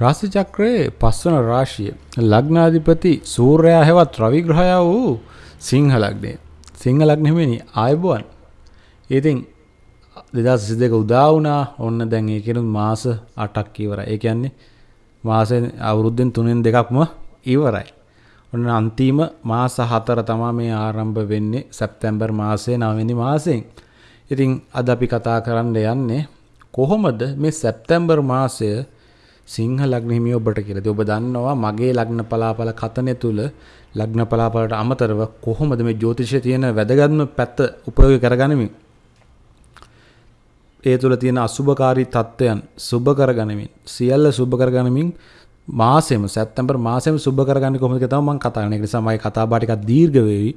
රාශි චක්‍රයේ පස්වන රාශිය ලග්නාධිපති සූර්යයා හෙවත් රවි ග්‍රහයා වූ සිංහ ලග්නය. සිංහ ලග්නෙමනි ආයුබෝවන්. ඉතින් දෙදස් සිසි දෙක උදා වුණා ඔන්න දැන් ඒ කෙනුත් මාස අටක් ඉවර ඒ කියන්නේ මාස අවුරුද්ධෙන් තුනෙන් දෙකක්ම ඉවරයි. ඔන්න අන්තිම මාස හතර තමා මේ ආරම්භ වෙන්නේ සැප්තැම්බර් මාසය නවනි මාසයෙන්. ඉතින් අද අපි කතා කරන්න යන්නේ කොහොමද මේ සැප්තැම්බර් මාසය සිංහ ලග්න හිමිය ඔබට කියලා. ඔබ දන්නවා මගේ ලග්න පලාපල කතනය තුල ලග්න පලාපලට අමතරව කොහොමද මේ ජ්‍යොතිෂයේ තියෙන වැදගත්ම පැත්ත උපයෝගී කරගනිමින් ඒ තුළ තියෙන අසුභකාරී තත්ත්වයන් සුභ කරගනිමින් සියල්ල සුභ කරගනිමින් මාසෙම සැප්තැම්බර් මාසෙම සුභ කරගන්න කොහොමද කියලා මම කතා කරන එක නිසා මගේ කතා බහ ටිකක් දීර්ඝ වෙවි.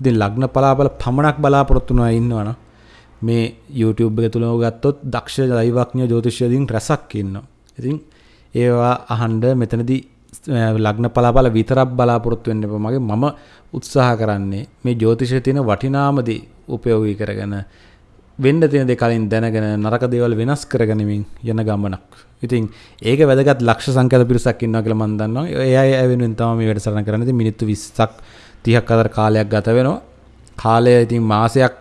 ඉතින් ලග්න පලාපල පමණක් බලාපොරොත්තු වෙනවා ඉන්නවනම් මේ YouTube එක තුල ගත්තොත් දක්ෂ දෛවඥ ජ්‍යොතිෂයදීන් රැසක් ඉන්නවා. ඉතින් ඒවා අහන්ඩ මෙතනදී ලග්න පලාපල විතරක් බලාපොරොත්තු වෙන්න එපා. මගේ මම උත්සාහ කරන්නේ මේ ජ්‍යොතිෂයේ තියෙන වටිනාමදී උපයෝගී කරගෙන වෙන්න තියෙන දේ කලින් දැනගෙන නරක දේවල් වෙනස් කරගනිමින් යන ගමනක්. ඉතින් ඒක වැදගත් ලක්ෂ සංඛ්‍යාත පිරිසක් ඉන්නවා කියලා මම දන්නවා. ඒ අය වෙනුවෙන් තමයි මේ වැඩසටහන කරන්නේ. ඉතින් මිනිත්තු 20ක් 30ක් අතර කාලයක් ගත වෙනවා. කාලය ඉතින් මාසයක්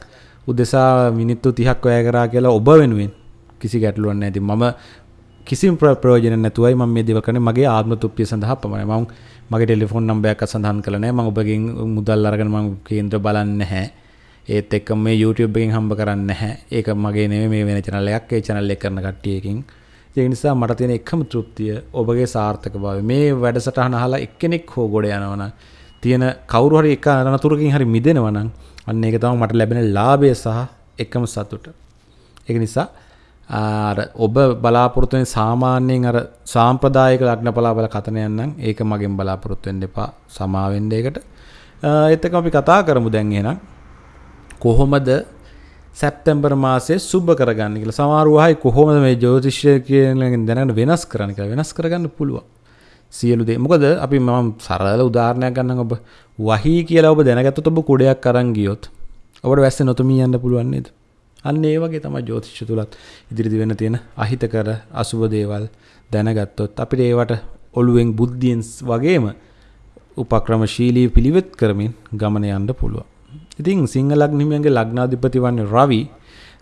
උදෙසා මිනිත්තු 30ක් වැය කරා කියලා ඔබ වෙනුවෙන් කිසි ගැටලුවක් නැහැ. ඉතින් මම කිසිම ප්‍රයෝජන නැතුවයි මම මේ දේවල් කරන්නේ මගේ ආත්ම තෘප්තිය සඳහා පමණයි. මම මගේ ටෙලිෆෝන් නම්බරයක් සඳහන් කළා නැහැ. මම ඔබගෙන් මුදල් අරගෙන මම කේන්ද්‍ර බලන්නේ නැහැ. ඒත් එක්ක මේ YouTube එකෙන් හම්බ කරන්නේ නැහැ. ඒක මගේ නෙමෙයි මේ වෙන channel එකක්. ඒ channel එක කරන කට්ටියකින්. ඒ නිසා මට තියෙන එකම තෘප්තිය ඔබගේ සාර්ථකභාවය. මේ වැඩසටහන අහලා එක්කෙනෙක් හෝ ගොඩ යනවා නම් තියෙන කවුරු හරි එක අනතුරකින් හරි මිදෙනවා නම් අන්න ඒක තමයි මට ලැබෙන ලාභය සහ එකම සතුට. ඒක නිසා අර ඔබ බලාපොරොත්තු වෙන සාමාන්‍යයෙන් අර සාම්ප්‍රදායික ලග්න පලාපල කතනයන් නම් ඒක මගෙන් බලාපොරොත්තු වෙන්න එපා සමා වෙන්න ඒකට. ඒත් එක්ක අපි කතා කරමු දැන් එහෙනම් කොහොමද සැප්තැම්බර් මාසයේ සුබ කරගන්න කියලා. සමහර වහයි කොහොමද මේ ජ්‍යොතිෂය කියන දැනගෙන වෙනස් කරන්න කියලා වෙනස් කරගන්න පුළුවන්. සියලු දේ. මොකද අපි මම සරල උදාහරණයක් ගන්නම් ඔබ වහී කියලා ඔබ දැනගත්තොත් ඔබ කුඩයක් අරන් ගියොත් ඔබට වැස්ස නොතුමී යන්න පුළුවන් නේද? අන්න ඒ වගේ තමයි ජ්‍යොතිෂ තුලත් ඉදිරිදි වෙන්න තියෙන අහිතකර අසුබ දේවල් දැනගත්තොත් අපිට ඒවට ඔළුවෙන් බුද්ධියෙන් වගේම උපක්‍රමශීලී පිළිවෙත් කරමින් ගමන යන්න පුළුවන්. ඉතින් සිංහ ලග්නිමියන්ගේ ලග්නාධිපති වන්නේ රවි.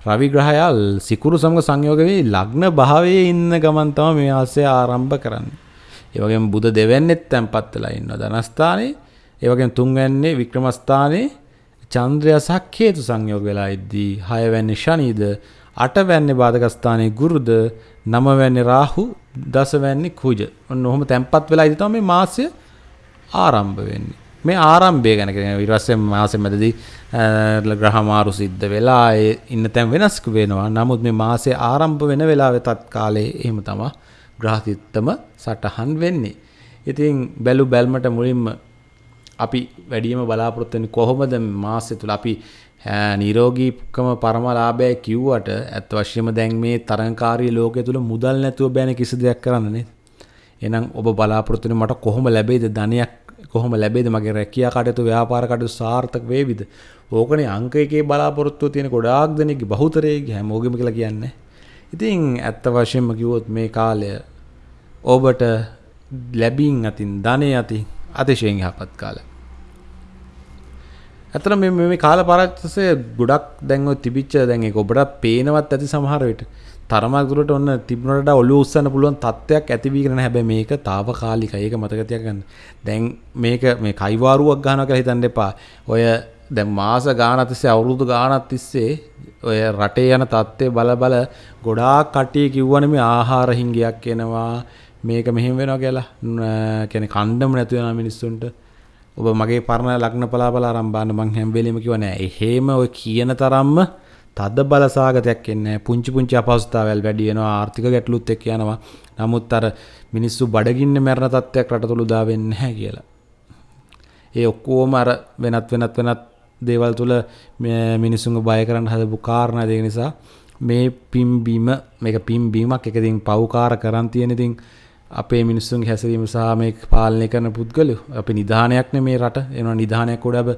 රවි ග්‍රහයා සිකුරු සමග සංයෝග වෙයි ලග්න භාවයේ ඉන්න ගමන් තමයි මේ ආසය ආරම්භ කරන්නේ. ඒ වගේම බුධ දෙවැන්නෙත් තැන්පත් වෙලා ඉන්නවා ධනස්ථානේ. ඒ වගේම තුන්වැන්නේ වික්‍රමස්ථානේ චන්ද්‍රයා සහ කේතු සංයෝග වෙලා ඉද්දී හයවැන්නේ ශනිද අටවැන්නේ බාධකස්ථානයේ ගුරුද නවවැන්නේ රාහු දසවැන්නේ කුජ. ඔන්න ඔහොම තැන්පත් වෙලා ඉදී තමයි මේ මාසය ආරම්භ වෙන්නේ. මේ ආරම්භය ගැන කියන ඊට පස්සේ මාසෙ මැදදී ග්‍රහ මාරු සිද්ධ වෙලා ඒ ඉන්න තැන් වෙනස් වෙනවා. නමුත් මේ මාසේ ආරම්භ වෙන වෙලාවේ තත් කාලේ එහෙම තමයි ග්‍රහ තිත්තම සටහන් වෙන්නේ. ඉතින් බැලු බැල්මට මුලින්ම අපි වැඩියම බලාපොරොත්තු වෙන්නේ කොහොමද මාසෙ තුල අපි නිරෝගීකම පරමලාභය කිව්වට ඇත්ත වශයෙන්ම දැන් මේ තරංකාරී ලෝකයේ තුල මුදල් නැතුව බෑනේ කිසි දෙයක් කරන්න නේද? එහෙනම් ඔබ බලාපොරොත්තු වෙන මට කොහොම ලැබෙයිද ධනයක් කොහොම ලැබෙයිද මගේ රැකියා කටයුතු ව්‍යාපාර කටයුතු සාර්ථක වේවිද? ඕකනේ අංක එකේ බලාපොරොත්තු තියෙන ගොඩාක් දෙනෙක්ගේ බහුතරයේ හැමෝගෙම කියලා කියන්නේ. ඉතින් ඇත්ත වශයෙන්ම කිව්වොත් මේ කාලය ඔබට ලැබින් අතින් ධනය අතින් අතිශයෙන් යහපත් කාලයක්. ඇත්තට මේ මේ කාල පරාසය ගොඩක් දැන් ඔය තිබිච්ච දැන් ඒක ඔබට පේනවත් ඇති සමහර විට. තරමක් දුරට ඔන්න තිබුණට ඔලුව උස්සන්න පුළුවන් තත්ත්වයක් ඇති වීගෙන නැහැ. හැබැයි මේක తాවකාලිකයි. ඒක මතක තියාගන්න. දැන් මේක මේ කයිවාරුවක් ගන්නවා කියලා හිතන්න එපා. ඔය දැන් මාස ගානක් තිස්සේ අවුරුදු ගානක් තිස්සේ ඔය රටේ යන තත්ත්වය බල බල ගොඩාක් කට්ටිය කිව්වනේ මේ ආහාර හිංගියක් එනවා මේක මෙහෙම වෙනවා කියලා. කියන්නේ කණ්ඩම නැතු වෙනා මිනිස්සුන්ට ඔබ මගේ පරණ ලග්න පලාපල ආරම්භ බාන්න මං හැම වෙලෙම කිව්වා නෑ එහෙම ඔය කියන තරම්ම තද බල සාගතයක් එන්නේ පුංචි පුංචි අපහසුතාවල් වැඩි වෙනවා ආර්ථික ගැටලුත් එක්ක යනවා නමුත් අර මිනිස්සු බඩගින්න මැරෙන තත්ත්වයක් රට තුල උදා වෙන්නේ නැහැ කියලා. ඒ ඔක්කොම අර වෙනත් වෙනත් වෙනත් දේවල් තුල මිනිස්සුන්ව බය කරන්න හදපු කාරණා ඒක නිසා මේ පිම්බීම මේක පිම්බීමක් එක ඉතින් පව්කාර කරන් තියෙන ඉතින් අපේ මිනිස්සුන්ගේ හැසිරීම සහ මේ පාලනය කරන පුද්ගලයෝ අපි නිධානයක් නේ මේ රට එනවා නිධානයක් උඩ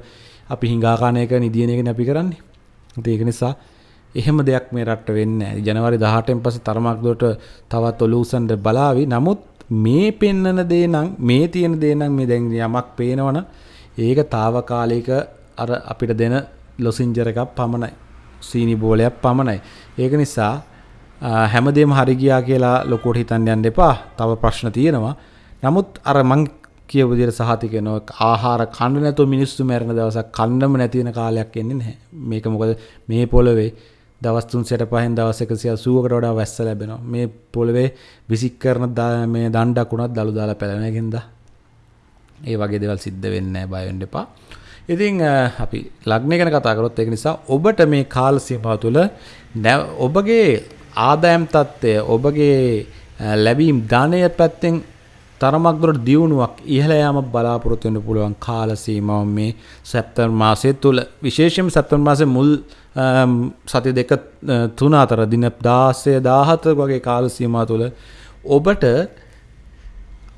අපි හිඟාකාන එක නිදියන එකනේ අපි කරන්නේ. ඉතින් ඒක නිසා එහෙම දෙයක් මේ රට්ට වෙන්නේ නැහැ. ජනවාරි 18න් පස්සේ තරමක් දුරට තවත් ඔලූසන්ඩ බලාවි. නමුත් මේ පෙන්නන දේ නම් මේ තියෙන දේ නම් මේ දැන් යමක් පේනවනම් ඒක తాවකාලික අර අපිට දෙන ලොසින්ජර් එකක් පමණයි. සීනි බෝලයක් පමණයි. ඒක නිසා හැමදේම හරි ගියා කියලා ලොකුවට හිතන්න යන්න එපා. තව ප්‍රශ්න තියෙනවා. නමුත් අර මං කියපු විදිහට සහතික වෙනවා ආහාර කන්න නැතුව මිනිස්සු මැරෙන දවසක් කන්නම නැති වෙන කාලයක් එන්නේ නැහැ. මේක මොකද මේ පොළවේ දවස් 365න් දවස් 180කට වඩා වැස්ස ලැබෙනවා. මේ පොළවේ විසික් කරන මේ දණ්ඩක් උනත් දළු දාලා පැලෙන එකෙන්ද ඒ වගේ දේවල් සිද්ධ වෙන්නේ නැහැ බය වෙන්න එපා. ඉතින් අපි ලග්නය ගැන කතා කරොත් ඒක නිසා ඔබට මේ කාල සීමාව තුළ ඔබගේ ආදායම් තත්ත්වය ඔබගේ ලැබීම් ධනය පැත්තෙන් තරමක් දුරට දියුණුවක් ඉහළ යාම බලාපොරොත්තු වෙන්න පුළුවන් කාල සීමාව මේ සැප්තැම්බර් මාසය තුල විශේෂයෙන්ම සැප්තැම්බර් මාසයේ මුල් සති දෙක තුන අතර දින 16 17 වගේ කාල සීමාව තුල ඔබට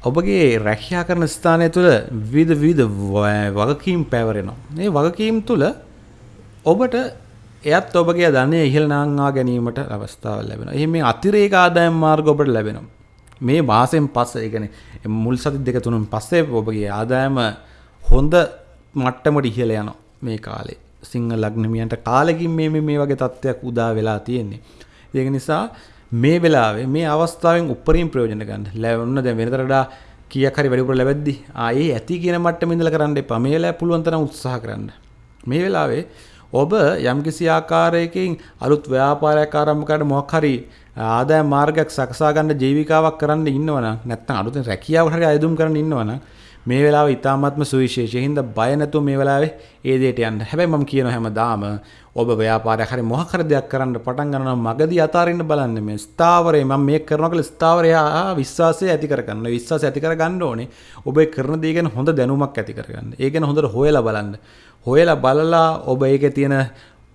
ඔබගේ රැකියා කරන ස්ථානය තුළ විවිධ විවිධ වගකීම් පැවරෙනවා. මේ වගකීම් තුළ ඔබට එයත් ඔබගේ ධනය ඉහළ නාංවා ගැනීමට අවස්ථාව ලැබෙනවා. එහෙනම් මේ අතිරේක ආදායම් මාර්ග ඔබට ලැබෙනවා. මේ මාසෙන් පස්සේ ඒ කියන්නේ මුල් සති දෙක තුනෙන් පස්සේ ඔබගේ ආදායම හොඳ මට්ටමට ඉහළ යනවා මේ කාලේ. සිංහ ලග්නමියන්ට කාලෙකින් මේ මේ වගේ තත්ත්වයක් උදා වෙලා තියෙන්නේ. ඒක නිසා මේ වෙලාවේ මේ අවස්ථාවෙන් උපරිම ප්‍රයෝජන ගන්න. ලැබුණ දැන් වෙනතට වඩා කීයක් හරි වැඩිපුර ලැබෙද්දි ආයේ ඇති කියන මට්ටමේ ඉඳලා කරන්න එපා. මේ වෙලාවේ පුළුවන් තරම් උත්සාහ කරන්න. මේ වෙලාවේ ඔබ යම්කිසි ආකාරයකින් අලුත් ව්‍යාපාරයක් ආරම්භ කරන්න මොකක් හරි ආදායම් මාර්ගයක් සකසා ගන්න ජීවිකාවක් කරන්න ඉන්නවනම් නැත්නම් අලුතෙන් රැකියාවක් හරි අයදුම් කරන්න ඉන්නවනම් මේ වෙලාව ඉතාමත්ම සුවිශේෂී. හින්දා බය නැතුව මේ වෙලාවේ ඒ දෙයට යන්න. හැබැයි මම කියනවා හැමදාම ඔබ ව්‍යාපාරයක් හරි මොකක් හරි දෙයක් කරන්න පටන් ගන්නවා නම් මගදී අතාරින්න බලන්න මේ ස්ථාවරේ මම මේක කරනවා කියලා ස්ථාවරය විශ්වාසය ඇති කරගන්න. විශ්වාසය ඇති කරගන්න ඕනේ. ඔබ ඒ කරන දේ ගැන හොඳ දැනුමක් ඇති කරගන්න. ඒ ගැන හොඳට හොයලා බලන්න. හොයලා බලලා ඔබ ඒකේ තියෙන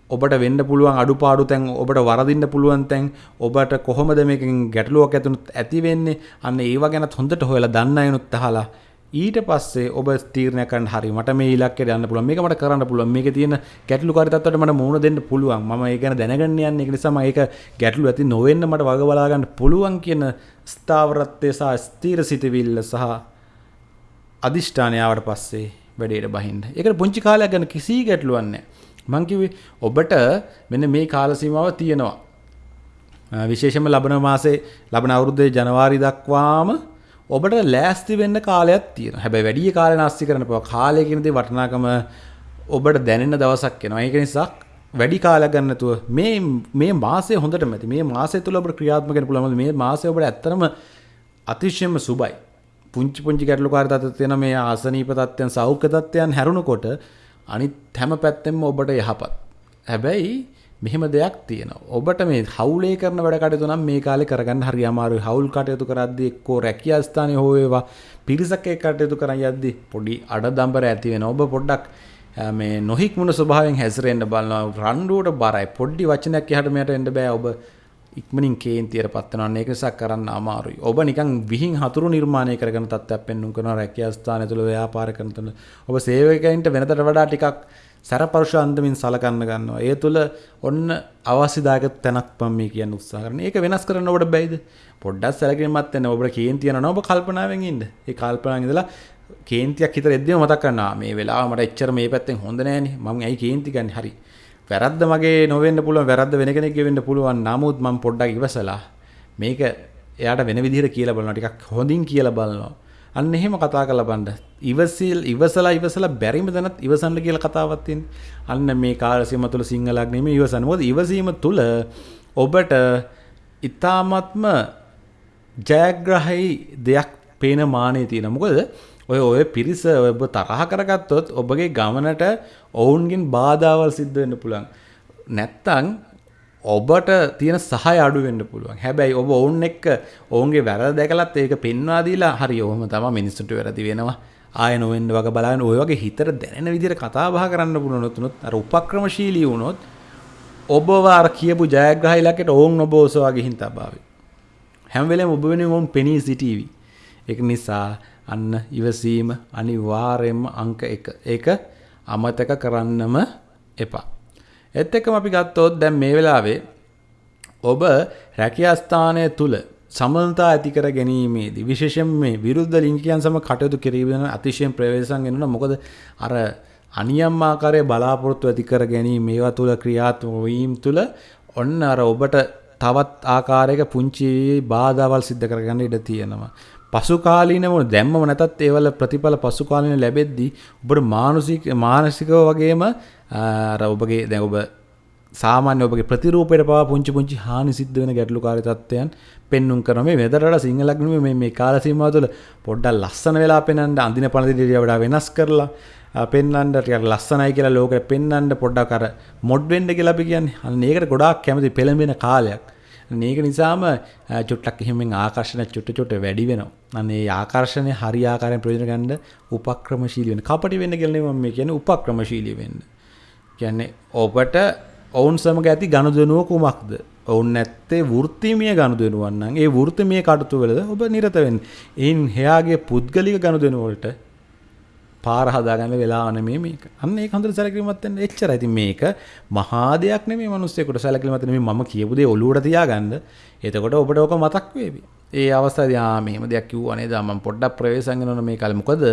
ඔබට වෙන්න පුළුවන් අඩුපාඩු තැන් ඔබට වරදින්න පුළුවන් තැන් ඔබට කොහොමද මේකෙන් ගැටලුවක් ඇතිවෙනුත් ඇති වෙන්නේ? අන්න ඒව ගැනත් හොඳට හොයලා දන්න අයනුත් අහලා ඊට පස්සේ ඔබ තීරණය කරන්න හරි මට මේ ඉලක්කයට යන්න පුළුවන් මේක මට කරන්න පුළුවන් මේකේ තියෙන ගැටලුකාරී තත්ත්වයට මට මුහුණ දෙන්න පුළුවන්. මම ඒක ගැන දැනගන්න යන්නේ. ඒක නිසා මම ඒක ගැටලු ඇති නොවෙන්න මට වග බලා ගන්න පුළුවන් කියන ස්ථාවරත්වය සහ ස්ථීර සිතවිල්ල සහ අදිෂ්ඨානය ආවට පස්සේ වැඩේට බහින්න. ඒකට පුංචි කාලයක් ගැන කිසි ගැටලුවක් නැහැ. මං කිව්වේ ඔබට මෙන්න මේ කාල සීමාව තියෙනවා. විශේෂයෙන්ම ලබන මාසේ ලබන අවුරුද්දේ ජනවාරි දක්වාම ඔබට ලෑස්ති වෙන්න කාලයක් තියෙනවා. හැබැයි වැඩි කාලේ නාස්ති කරන්න එපා. කාලය කියන දේ වටිනාකම ඔබට දැනෙන දවසක් එනවා. ඒක නිසා වැඩි කාලයක් ගන්න නැතුව මේ මේ මාසය හොඳටම ඇති. මේ මාසය තුල ඔබට ක්‍රියාත්මක වෙන්න පුළුවන්. මේ මාසය ඔබට ඇත්තටම අතිශයම සුබයි. පුංචි පුංචි ගැටලුකාරී තත්ත්ව තියෙන මේ ආසනීප තත්ත්වයන් සෞඛ්‍ය තත්ත්වයන් හැරුණකොට අනිත් හැම පැත්තෙම ඔබට යහපත්. හැබැයි මෙහෙම දෙයක් තියෙනවා. ඔබට මේ හවුලේ කරන වැඩ කටයුතු නම් මේ කාලේ කරගන්න හරි අමාරුයි. හවුල් කටයුතු කරද්දී එක්කෝ රැකියා ස්ථානයේ හෝ වේවා පිරිසක් එක්ක කටයුතු කරන් යද්දී පොඩි අඩදම්බර ඇති වෙනවා. ඔබ පොඩ්ඩක් මේ නොහික්මුණ ස්වභාවයෙන් හැසිරෙන්න බලනවා. රණ්ඩුවට බරයි. පොඩි වචනයක් එහාට මෙහාට එන්න බෑ. ඔබ ඉක්මනින් කේන්තියට පත්වනවා ඒක නිසා කරන්න අමාරුයි. ඔබ නිකන් විහිං හතුරු නිර්මාණය කරගෙන තත්ත්වයක් පෙන්වන්න කරනවා රැකියා ස්ථානය තුළ ව්‍යාපාර කරන තුළ. ඔබ සේවකයන්ට වෙනතට වඩා ටිකක් සැරපරුෂ අන්දමින් සලකන්න ගන්නවා. ඒ තුළ ඔන්න අවශ්‍යදායක තැනක් මම මේ කියන්න උත්සාහ කරනවා. ඒක වෙනස් කරන්න ඔබට බැයිද? පොඩ්ඩක් සැලකිලිමත් වෙන්න. ඔබට කේන්තිය යනවා ඔබ කල්පනාවෙන් ඉන්න. ඒ කල්පනාවෙන් ඉඳලා කේන්තියක් හිතට එද්දිම මතක් කරනවා. මේ වෙලාව මට එච්චර මේ පැත්තෙන් හොඳ නෑනේ. මම ඇයි කේන්ති ගන්නේ? හරි. වැරද්ද මගේ නොවෙන්න පුළුවන් වැරද්ද වෙන කෙනෙක්ගේ වෙන්න පුළුවන්. නමුත් මම පොඩ්ඩක් ඉවසලා මේක එයාට වෙන විදිහට කියලා බලනවා ටිකක් හොඳින් කියලා බලනවා. අන්න එහෙම කතා කරලා බලන්න. ඉවසිල් ඉවසලා ඉවසලා බැරිම දැනත් ඉවසන්න කියලා කතාවක් තියෙන්නේ. අන්න මේ කාලසීම තුළ සිංහලක් නෙමෙයි ඉවසන්න. මොකද ඉවසීම තුළ ඔබට ඊ타මත්ම ජයග්‍රහයි දෙයක් පේන මානෙ තියෙනවා. මොකද ඔය ඔය පිරිස ඔබ තරහ කරගත්තොත් ඔබගේ ගමනට ඔවුන්ගෙන් බාධාවල් සිද්ධ වෙන්න පුළුවන්. නැත්තං ඔබට තියෙන සහය අඩු වෙන්න පුළුවන්. හැබැයි ඔබ ඔවුන් එක්ක ඔවුන්ගේ වැරද්ද දැකලත් ඒක පෙන්වා දීලා හරි ඔහොම තමයි මිනිස්සුන්ට වැරදි වෙනවා. ආය නොවෙන්න වගේ බලන්න ඔය වගේ හිතට දැනෙන විදිහට කතා බහ කරන්න පුළුවන් උනොත් අර උපක්‍රමශීලී වුණොත් ඔබව අර කියපු ජයග්‍රහය ඉලක්කයට ඔවුන් ඔබ ඔසවා ගිහින් තබාවි. හැම වෙලේම ඔබ වෙනුවෙන් ඔවුන් පෙනී සිටීවි. ඒක නිසා අන්න ඉවසීම අනිවාර්යෙන්ම අංක එක. ඒක අමතක කරන්නම එපා. එත් එක්කම අපි ගත්තොත් දැන් මේ වෙලාවේ ඔබ රැකියා ස්ථානය තුල සමනතා ඇති කර ගැනීමේදී විශේෂයෙන් මේ විරුද්ධ ලිංගිකයන් සම කටයුතු කිරීම අතිශයෙන් ප්‍රවේශම් වෙනවා මොකද අර අනියම් ආකාරයේ බලාපොරොත්තු ඇති කර ගැනීම මේවා තුල ක්‍රියාත්මක වීම තුල ඔන්න අර ඔබට තවත් ආකාරයක පුංචි බාධාවල් සිද්ධ කරගන්න ඉඩ තියෙනවා. පසු කාලීනව දැම්මම නැතත් ඒවල ප්‍රතිඵල පසු කාලීන ලැබෙද්දී ඔබට මානසික මානසිකව වගේම අර ඔබගේ දැන් ඔබ සාමාන්‍ය ඔබගේ ප්‍රතිරූපයට පවා පුංචි පුංචි හානි සිද්ධ වෙන ගැටලුකාරී තත්ත්වයන් පෙන්눔 කරන මේ වෙදරට සිංහලක් නෙමෙයි මේ මේ කාල සීමාව තුළ පොඩ්ඩක් ලස්සන වෙලා පෙන්වන්න අඳින පණ දිලිය වඩා වෙනස් කරලා පෙන්වන්න ටිකක් ලස්සනයි කියලා ලෝකෙට පෙන්වන්න පොඩ්ඩක් අර මොඩ් වෙන්න කියලා අපි කියන්නේ. අන්න ඒකට ගොඩාක් කැමති පෙළඹෙන කාලයක්. මේක නිසාම චුට්ටක් එහෙමෙන් ආකර්ෂණ චුට්ට චුට්ට වැඩි වෙනවා. අන්න ඒ ආකර්ෂණය හරි ආකාරයෙන් ප්‍රයෝජන ගන්න උපක්‍රමශීලී වෙන්න. කපටි වෙන්න කියලා නෙමෙයි මම කියන්නේ උපක්‍රමශීලී වෙන්න. කියන්නේ ඔබට ඔවුන් සමග ඇති ගනුදෙනුව කුමක්ද? ඔවුන් නැත්තේ වෘත්තිමය ගනුදෙනුවන් නම් ඒ වෘත්තිමය කටයුතු වලද ඔබ නිරත වෙන්න. එයින් එයාගේ පුද්ගලික ගනුදෙනු වලට පාර හදාගන්න වෙලාව නෙමෙයි මේක. අන්න ඒක හොඳට සැලකිලිමත් වෙන්න එච්චරයි. ඉතින් මේක මහා දෙයක් නෙමෙයි මිනිස්සුෙකුට සැලකිලිමත් නෙමෙයි මම කියපු දේ ඔලුවට තියාගන්න. එතකොට ඔබට ඕක මතක් වේවි. ඒ අවස්ථාවේදී ආ මෙහෙම දෙයක් කිව්වා නේද මම පොඩ්ඩක් ප්‍රවේශම් කරනවා මේ කාලේ. මොකද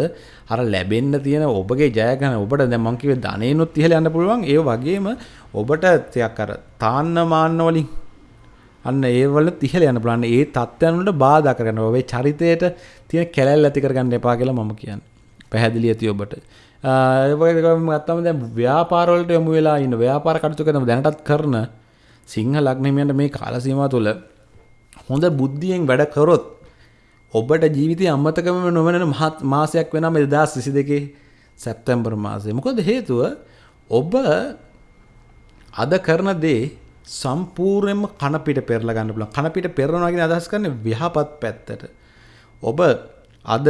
අර ලැබෙන්න තියෙන ඔබගේ ජයග්‍රහණ ඔබට දැන් මම කිව්වේ ධනෙනුත් ඉහළ යන්න පුළුවන්. ඒ වගේම ඔබට ටිකක් අර තාන්න මාන්න වලින් අන්න ඒ වල ඉහළ යන්න පුළුවන්. ඒ තත්ත්වයන් වලට බාධා කරගන්න ඔබේ චරිතයට තියෙන කැලැල් ඇති කරගන්න එපා කියලා මම කියන්නේ. පැහැදිලි ඇති ඔබට. ගත්තම දැ ව්‍යාපාරවලට යොමු වෙලා ඉන්න ව්‍යාපාර කටතු කරන දැනටත් කරන සිංහ ලක්නමයට මේ කාලසීම තුළ හොඳ බුද්ධියෙන් වැඩ කරොත් ඔබට ජීවිතය අම්මතකම නොවන මහත් මාසයක් වෙනම එදා සිසි දෙකේ සැප්තැම්බර් මාසය. මොකද හේතුව ඔබ අද කරන දේ සම්පූර්ණයෙන්ම කනපිට පෙරලා ගන්න පුළුවන්. කනපිට පෙරනවාගෙන අදහස් කරන විහපත් පැත්තට. ඔබ අද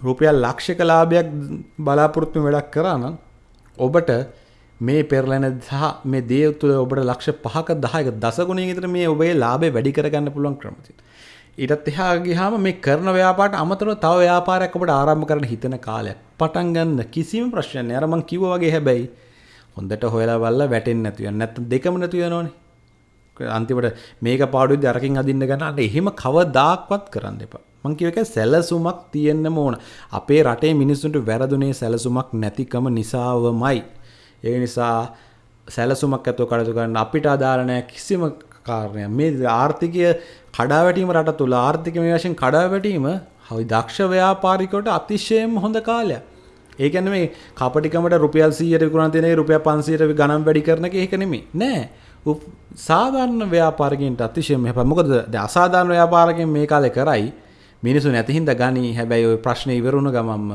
රුපියල් ලක්ෂක ලාභයක් බලාපොරොත්තු වැඩක් කරා නම් ඔබට මේ පෙරලෙන සහ මේ දේ තුළ ඔබට ලක්ෂ පහක දහයක දසගුණයකින් විතර මේ ඔබේ ලාභය වැඩි කරගන්න පුළුවන් ක්‍රම තියෙනවා. ඊටත් එහා ගියාම මේ කරන ව්‍යාපාරට අමතරව තව ව්‍යාපාරයක් ඔබට ආරම්භ කරන්න හිතන කාලයක්. පටන් ගන්න කිසිම ප්‍රශ්නයක් නෑ. අර මං කිව්වා වගේ හැබැයි හොඳට හොයලා බලලා වැටෙන්නේ නැතු වෙන. නැත්නම් දෙකම නැතු වෙනවනේ. අන්තිමට මේක පාඩුවේදී අරකින් අදින්න ගන්න අන්න එහෙම කවදාක්වත් කරන්න එපා. මං කියව එක සැලසුමක් තියෙන්න ඕන. අපේ රටේ මිනිස්සුන්ට වැරදුනේ සැලසුමක් නැතිකම නිසාවමයි. ඒ නිසා සැලසුමක් ඇතුව කටයුතු කරන්න අපිට අදාළ නැහැ කිසිම කාරණයක්. මේ ආර්ථිකය කඩාවැටීම රට තුල ආර්ථිකමය වශයෙන් කඩාවැටීම හවි දක්ෂ ව්‍යාපාරිකවට අතිශයම හොඳ කාලයක්. ඒ කියන්නේ මේ කපටිකමට රුපියල් 100ට විකුණන තියෙන රුපියල් 500ට ගණන් වැඩි කරන එක ඒක නෙමෙයි. නෑ. සාධාරණ ව්‍යාපාරිකයන්ට අතිශයම හැබැයි මොකද දැන් අසාධාරණ ව්‍යාපාරිකයන් මේ කාලේ කරයි මිනිස්සු නැති හින්දා ගනි හැබැයි ওই ප්‍රශ්නේ ඉවරුණ ගමම්ම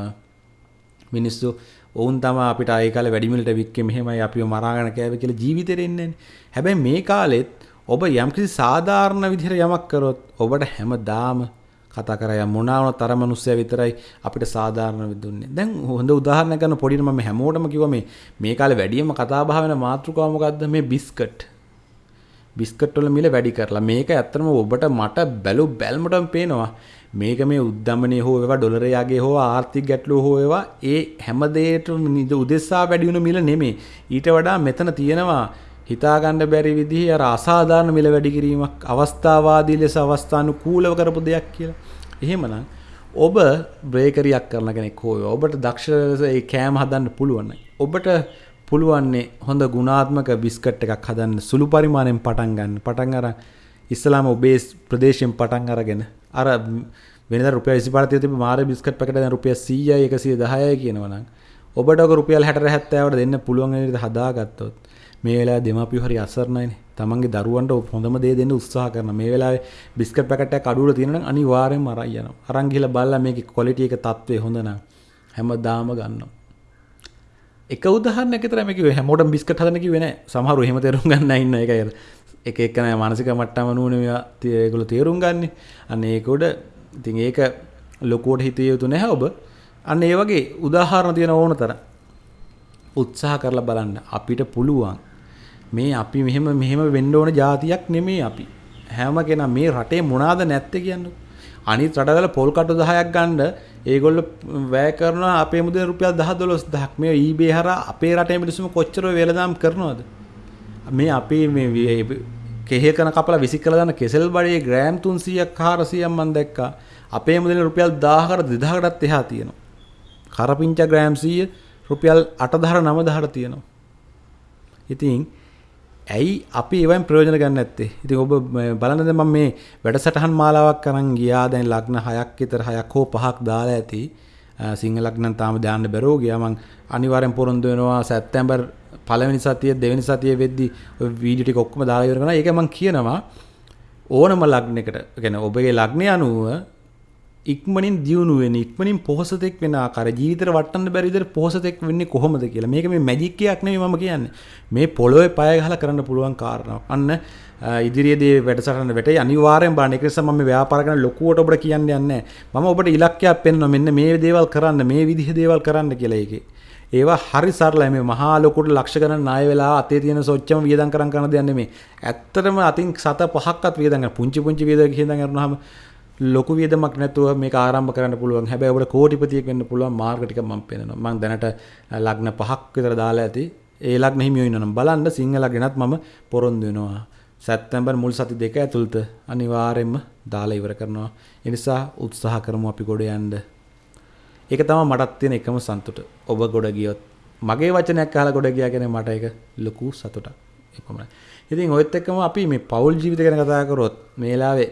මිනිස්සු ඔවුන් තමයි අපිට ආයේ කාලේ වැඩිමිලට වික්කේ මෙහෙමයි අපිව මරාගෙන කෑවේ කියලා ජීවිතේ ඉන්නේ හැබැයි මේ කාලෙත් ඔබ යම්කිසි සාධාරණ විදිහට යමක් කරොත් ඔබට හැමදාම කතා කරා මොනවා වුණත් අර මිනිස්සයා විතරයි අපිට සාධාරණ විදුන්නේ. දැන් හොඳ උදාහරණයක් ගන්න පොඩිට මම හැමෝටම කිව්වා මේ මේ කාලේ වැඩියම කතා බහ වෙන මාතෘකාව මොකද්ද මේ බිස්කට්. බිස්කට් වල මිල වැඩි කරලා මේක ඇත්තටම ඔබට මට බැලු බැල්මටම පේනවා මේක මේ උද්දමනය හෝ ඒවා ඩොලරයාගේ හෝ ආර්ථික ගැටලුව හෝ ඒවා ඒ හැමදේට උදෙස්සා වැඩි වුණ මිල නෙමේ. ඊට වඩා මෙතන තියෙනවා හිතාගන්න බැරි විදිහේ අර අසාධාරණ මිල වැඩි කිරීමක් අවස්ථාවාදී ලෙස අවස්ථානුකූලව කරපු දෙයක් කියලා. එහෙමනම් ඔබ බ්‍රේකරියක් කරන කෙනෙක් හෝ ඔබට දක්ෂ ඒ කෑම හදන්න පුළුවන්. ඔබට පුළුවන්නේ හොඳ ගුණාත්මක බිස්කට් එකක් හදන්න සුළු පරිමාණයෙන් පටන් ගන්න. පටන් අරන් ඉස්ලාම ඔබේ ප්‍රදේශයෙන් පටන් අරගෙන අර වෙනද රුපියල් 25 තිබ්බ මාර බිස්කට් පැකට් දැන් රුපියල් 100යි 110යි කියනවා නම් ඔබට ඔක රුපියල් 60 70වට දෙන්න පුළුවන් වෙන විදිහට හදාගත්තොත් මේ වෙලාවේ දෙමාපියෝ හරි අසරණයිනේ. තමන්ගේ දරුවන්ට හොඳම දේ දෙන්න උත්සාහ කරනවා. මේ වෙලාවේ බිස්කට් පැකට් එකක් අඩුවල තියෙනවා නම් අනිවාර්යෙන්ම අරන් යනවා. අරන් ගිහලා බලලා මේකේ ක්වොලිටි එක තත්ත්වය හොඳ නම් හැමදාම ගන්නවා. එක උදාහරණයක් විතරයි මේ කිව්වේ. හැමෝටම බිස්කට් හදන්න කිව්වේ නෑ. සමහරව එහෙම තේරුම් ගන්න ඉන්න එකයි. එක එක්කන මානසික මට්ටම නුවන ඒගොල තේරුම් ගන්න. අන්න ඒකොඩ ඉතින් ඒක ලොකෝට හිතය යුතු නැහැ ඔබ. අන්න ඒ වගේ උදාහරණ තියෙන ඕන තර උත්සාහ කරලා බලන්න අපිට පුළුවන්. මේ අපි මෙහෙම මෙහෙම වෙන්න ඕන જાතියක් නෙමේ අපි. හැම කෙනා මේ රටේ මොනාද නැත්තේ කියන්න. අනිත් රටවල පොල් කටු 10ක් ගන්න ඒගොල්ලෝ වැය කරනවා අපේ මුදල් රුපියල් 10 12000ක් මේ eBay හරහා අපේ රටේ මිනිස්සුම කොච්චර වෙලදාම් කරනවද මේ අපේ මේ කෙහෙකන කපලා විසි කළ දාන කෙසෙල් බඩේ ග්‍රෑම් 300ක් 400ක් මම දැක්කා. අපේ මුදලින් රුපියල් 1000කට 2000කටත් එහා තියෙනවා. කරපිංච ග්‍රෑම් 100 රුපියල් 8000 9000ට තියෙනවා. ඉතින් ඇයි අපි ඒවෙන් ප්‍රයෝජන ගන්න නැත්තේ? ඉතින් ඔබ බලන්න දැන් මම මේ වැඩසටහන් මාලාවක් කරන් ගියා දැන් ලග්න 6ක් විතර 6ක් හෝ 5ක් දාලා ඇති. සිංහල ලග්නම් තාම දාන්න බැරෝ ගියා මං අනිවාර්යෙන් පොරොන්දු වෙනවා සැප්තැම්බර් පළවෙනි සතියේ දෙවෙනි සතියේ වෙද්දි ඔය වීඩියෝ ටික ඔක්කොම දාලා ඉවර කරනවා. ඒක මං කියනවා ඕනම ලග්නයකට කියන්නේ ඔබගේ ලග්නය අනුව ඉක්මනින් දියුණු වෙන ඉක්මනින් පොහසතෙක් වෙන ආකාර ජීවිතේට වටන්න බැරි විදිහට පොහසතෙක් වෙන්නේ කොහොමද කියලා. මේක මේ මැජික් එකක් නෙමෙයි මම කියන්නේ. මේ පොළොවේ පය ගහලා කරන්න පුළුවන් කාරණාවක්. අන්න ඉදිරියේදී වැඩසටහන වැටේ අනිවාර්යෙන් බලන්න. ඒක නිසා මම මේ ව්‍යාපාර කරන ලොකුවට ඔබට කියන්න යන්නේ මම ඔබට ඉලක්කයක් පෙන්වනවා. මෙන්න මේ දේවල් කරන්න, මේ විදිහ දේවල් කරන්න කියලා ඒකේ. ඒවා හරි සරලයි මේ මහා ලොකුට ලක්ෂ ගණන් ණය වෙලා අතේ තියෙන සොච්චම වියදම් කරන් කරන දෙයක් නෙමෙයි. ඇත්තටම අතින් සත පහක්වත් වියදම් කරන පුංචි පුංචි වියදම් කියනනම් කරනවාම ලොකු වියදමක් නැතුව මේක ආරම්භ කරන්න පුළුවන්. හැබැයි ඔබට කෝටිපතියෙක් වෙන්න පුළුවන් මාර්ග ටික මම පෙන්නනවා. මම දැනට ලග්න පහක් විතර දාලා ඇති. ඒ ලග්න හිමියෝ ඉන්නනම් බලන්න සිංහල ලග්නත් මම පොරොන්දු වෙනවා. සැප්තැම්බර් මුල් සති දෙක ඇතුළත අනිවාර්යයෙන්ම දාලා ඉවර කරනවා. ඒ නිසා උත්සාහ කරමු අපි ගොඩ යන්න. ඒක තමයි මටත් තියෙන එකම සතුට. ඔබ ගොඩ ගියොත් මගේ වචනයක් අහලා ගොඩ ගියා කියන්නේ මට ඒක ලොකු සතුටක්. එපමණයි. ඉතින් ඔයත් එක්කම අපි මේ පෞල් ජීවිත ගැන කතා කරොත් මේ වෙලාවේ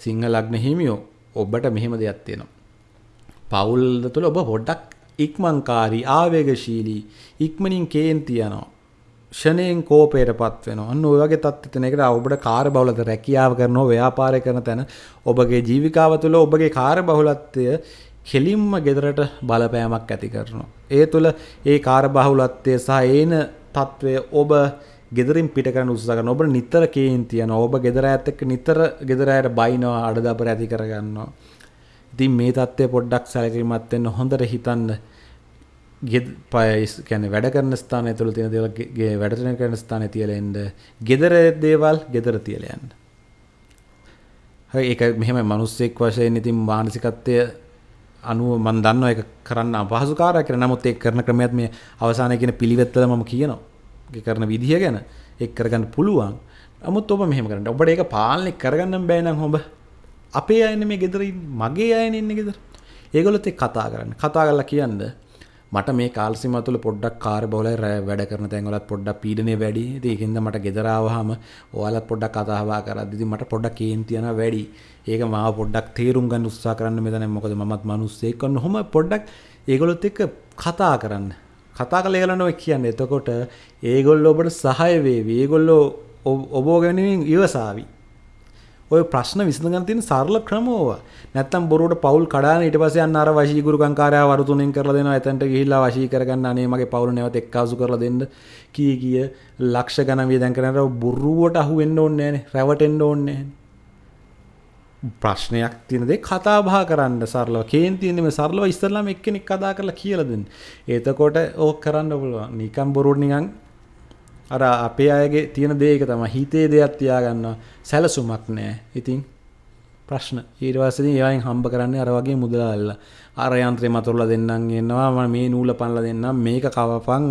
සිංහ ලග්න හිමියෝ ඔබට මෙහෙම දෙයක් තියෙනවා. පවුල් තුළ ඔබ පොඩ්ඩක් ඉක්මන්කාරී ආවේගශීලී ඉක්මනින් කේන්ති යනවා. ෂණයෙන් කෝපයටපත් වෙනවා. අන්න ඔය වගේ තත්ත්ව තියෙන එකට ඔබට කාර්යබහුලත රැකියාව කරනවා, ව්‍යාපාරය කරන තැන ඔබගේ ජීවිකාව තුළ ඔබගේ කාර්යබහුලත්වය කෙලින්ම ගෙදරට බලපෑමක් ඇති කරනවා. ඒ තුළ ඒ කාර්යබහුලත්වය සහ ඒන తත්වය ඔබ ගෙදරින් පිට කරන්න උත්සාහ කරනවා. ඔබ නිතර කේන්ති යනවා. ඔබ ගෙදර ඇත් එක්ක නිතර ගෙදර ඇයට බයිනවා, අඩදබර ඇති කරගන්නවා. ඉතින් මේ தත්ත්වය පොඩ්ඩක් සැලකිලිමත් වෙන්න හොඳට හිතන්න. ගැන වැඩ කරන ස්ථානය තුළ තියෙන දේවල් වැඩ කරන ස්ථානය තියලා එන්න. ගෙදර දේවල් ගෙදර තියලා යන්න. හරි ඒක මෙහෙම මිනිස්සෙක් වශයෙන් ඉතින් මානසිකත්වය අනුව මම දන්නවා ඒක කරන්න අපහසු කාර්යයක් කියලා. නමුත් ඒක කරන ක්‍රමයක් මේ අවසානයේ කියන පිළිවෙත්වල මම කියනවා. කරන විදිහ ගැන එක් කරගන්න පුළුවන් නමුත් ඔබ මෙහෙම කරන්න ඔබට ඒක පාලනය කරගන්න බෑ නම් ඔබ අපේ අයන මේ ගෙදර මගේ අයන ඉන්න ගෙදර ඒගොල්ලොත් එක්ක කතා කරන්න කතා කරලා කියන්න මට මේ කාල සීමාව තුළ පොඩ්ඩක් කාර්ය බහුලයි වැඩ කරන තැන්වලත් පොඩ්ඩක් පීඩනය වැඩි. ඉතින් ඒකින්ද මට ගෙදර ආවහම ඔයාලත් පොඩ්ඩක් කතා බහ කරද්දි ඉතින් මට පොඩ්ඩක් කේන්ති යනවා වැඩි. ඒක මාව පොඩ්ඩක් තේරුම් ගන්න උත්සාහ කරන්න මෙතන මොකද මමත් මිනිස්සෙක් වන්න ඔහොම පොඩ්ඩක් ඒගොල්ලොත් එක්ක කතා කරන්න. කතා කළ ඒගොල්ලෝ ඔය කියන්නේ. එතකොට ඒගොල්ලෝ ඔබට සහාය වේවි. ඒගොල්ලෝ ඔබ ගැනීම ඉවසාවි. ඔය ප්‍රශ්න විසඳගන්න තියෙන සරල ක්‍රම ඕවා. නැත්තම් බොරුවට පවුල් කඩාගෙන ඊට පස්සේ අන්න අර වශී ගුරුකංකාරයා වරු තුනෙන් කරලා දෙනවා. එතනට ගිහිල්ලා වශී කරගන්න අනේ මගේ පවුල නැවත එක්කාසු කරලා දෙන්න. කී කී ලක්ෂ ගණන් වියදම් කරනකොට බොරුවට අහු වෙන්න ඕනේ නැහනේ. රැවටෙන්න ඕනේ නැහනේ. ප්‍රශ්නයක් තියෙන දේ කතා බහ කරන්න සරලව. කේන්තියෙන් මේ සරලව ඉස්සරලාම එක්කෙනෙක් කතා කරලා කියලා දෙන්න. එතකොට ඕක කරන්න පුළුවන්. නිකන් බොරුවට නිකන් අර අපේ අයගේ තියෙන දේ එක තමයි හිතේ දෙයක් තියාගන්නවා. සැලසුමක් නැහැ. ඉතින් ප්‍රශ්න ඊට පස්සේ ඒවායින් හම්බ කරන්නේ අර වගේ මුදලාල්ලා. අර යන්ත්‍රේ මතුරලා දෙන්නම් එනවා මම මේ නූල පනලා දෙන්නම් මේක කවපන්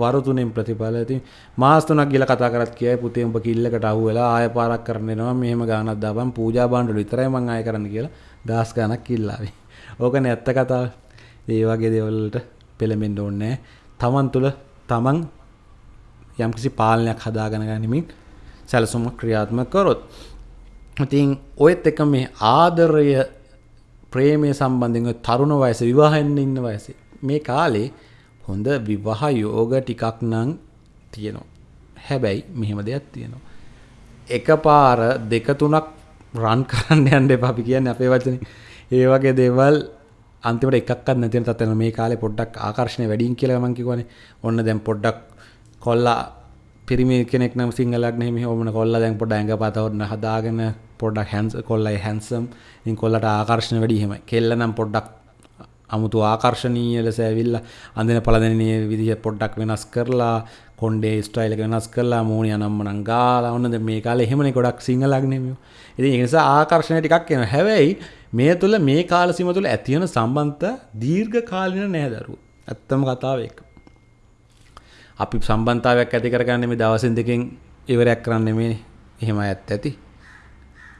වරු තුනෙන් ප්‍රතිඵල ඉතින් මාස තුනක් ගිහලා කතා කරත් කියයි පුතේ උඹ කිල්ලකට අහු වෙලා ආය පාරක් කරන්න එනවා මෙහෙම ගානක් දාපන් පූජා භාණ්ඩවල විතරයි මං ආය කරන්න කියලා දහස් ගානක් කිල්ලාවේ. ඕකනේ ඇත්ත කතාව. ඒ වගේ දේවල් වලට පෙළඹෙන්න ඕනේ තමන් තුළ තමන් යම්කිසි පාලනයක් හදාගෙන ගනිමින් සැලසුමක් ක්‍රියාත්මක කරොත්. ඉතින් ඔයත් එක මේ ආදරය ප්‍රේමය සම්බන්ධයෙන් තරුණ වයස විවාහෙන්න ඉන්න වයසේ මේ කාලේ හොඳ විවාහ යෝග ටිකක් නම් තියෙනවා. හැබැයි මෙහෙම දෙයක් තියෙනවා. එකපාර දෙක තුනක් රන් කරන්න යන්න එපා අපි කියන්නේ අපේ වචනේ. ඒ වගේ දේවල් අන්තිමට එකක්වත් නැති වෙන තත්ත්වෙන මේ කාලේ පොඩ්ඩක් ආකර්ෂණය වැඩිින් කියලා මම කියවනේ. ඔන්න දැන් පොඩ්ඩක් කොල්ලා පිරිමි කෙනෙක් නම් සිංහලක් නෙමෙයි ඕමන කොල්ලා දැන් පොඩ්ඩක් ඇඟපත හොන්න හදාගෙන පොඩ්ඩක් හැන්ස් කොල්ලයි හැන්සම් ඉතින් කොල්ලට ආකර්ෂණ වැඩි එහෙමයි. කෙල්ල නම් පොඩ්ඩක් අමුතු ආකර්ශනීය ලෙස ඇවිල්ලා අඳින පළදෙනිය විදිහ පොඩ්ඩක් වෙනස් කරලා කොණ්ඩේ ස්ටයිල් එක වෙනස් කරලා මූණිය අනම්මනම් ගාලා ඔන්නද මේ කාලේ එහෙමනේ ගොඩක් සිංහලක් නෙමෙයි. ඉතින් ඒ නිසා ආකර්ෂණය ටිකක් එනවා. හැබැයි මේ තුල මේ කාල සීම තුල ඇති වෙන සම්බන්ධතා දීර්ඝ කාලින නෑ දරුවෝ. ඇත්තම කතාව ඒක. අපි සම්බන්ධතාවයක් ඇති කරගන්නේ මේ දවසින් දෙකෙන් ඉවරයක් කරන්න මේ එහෙම ඇත්ත ඇති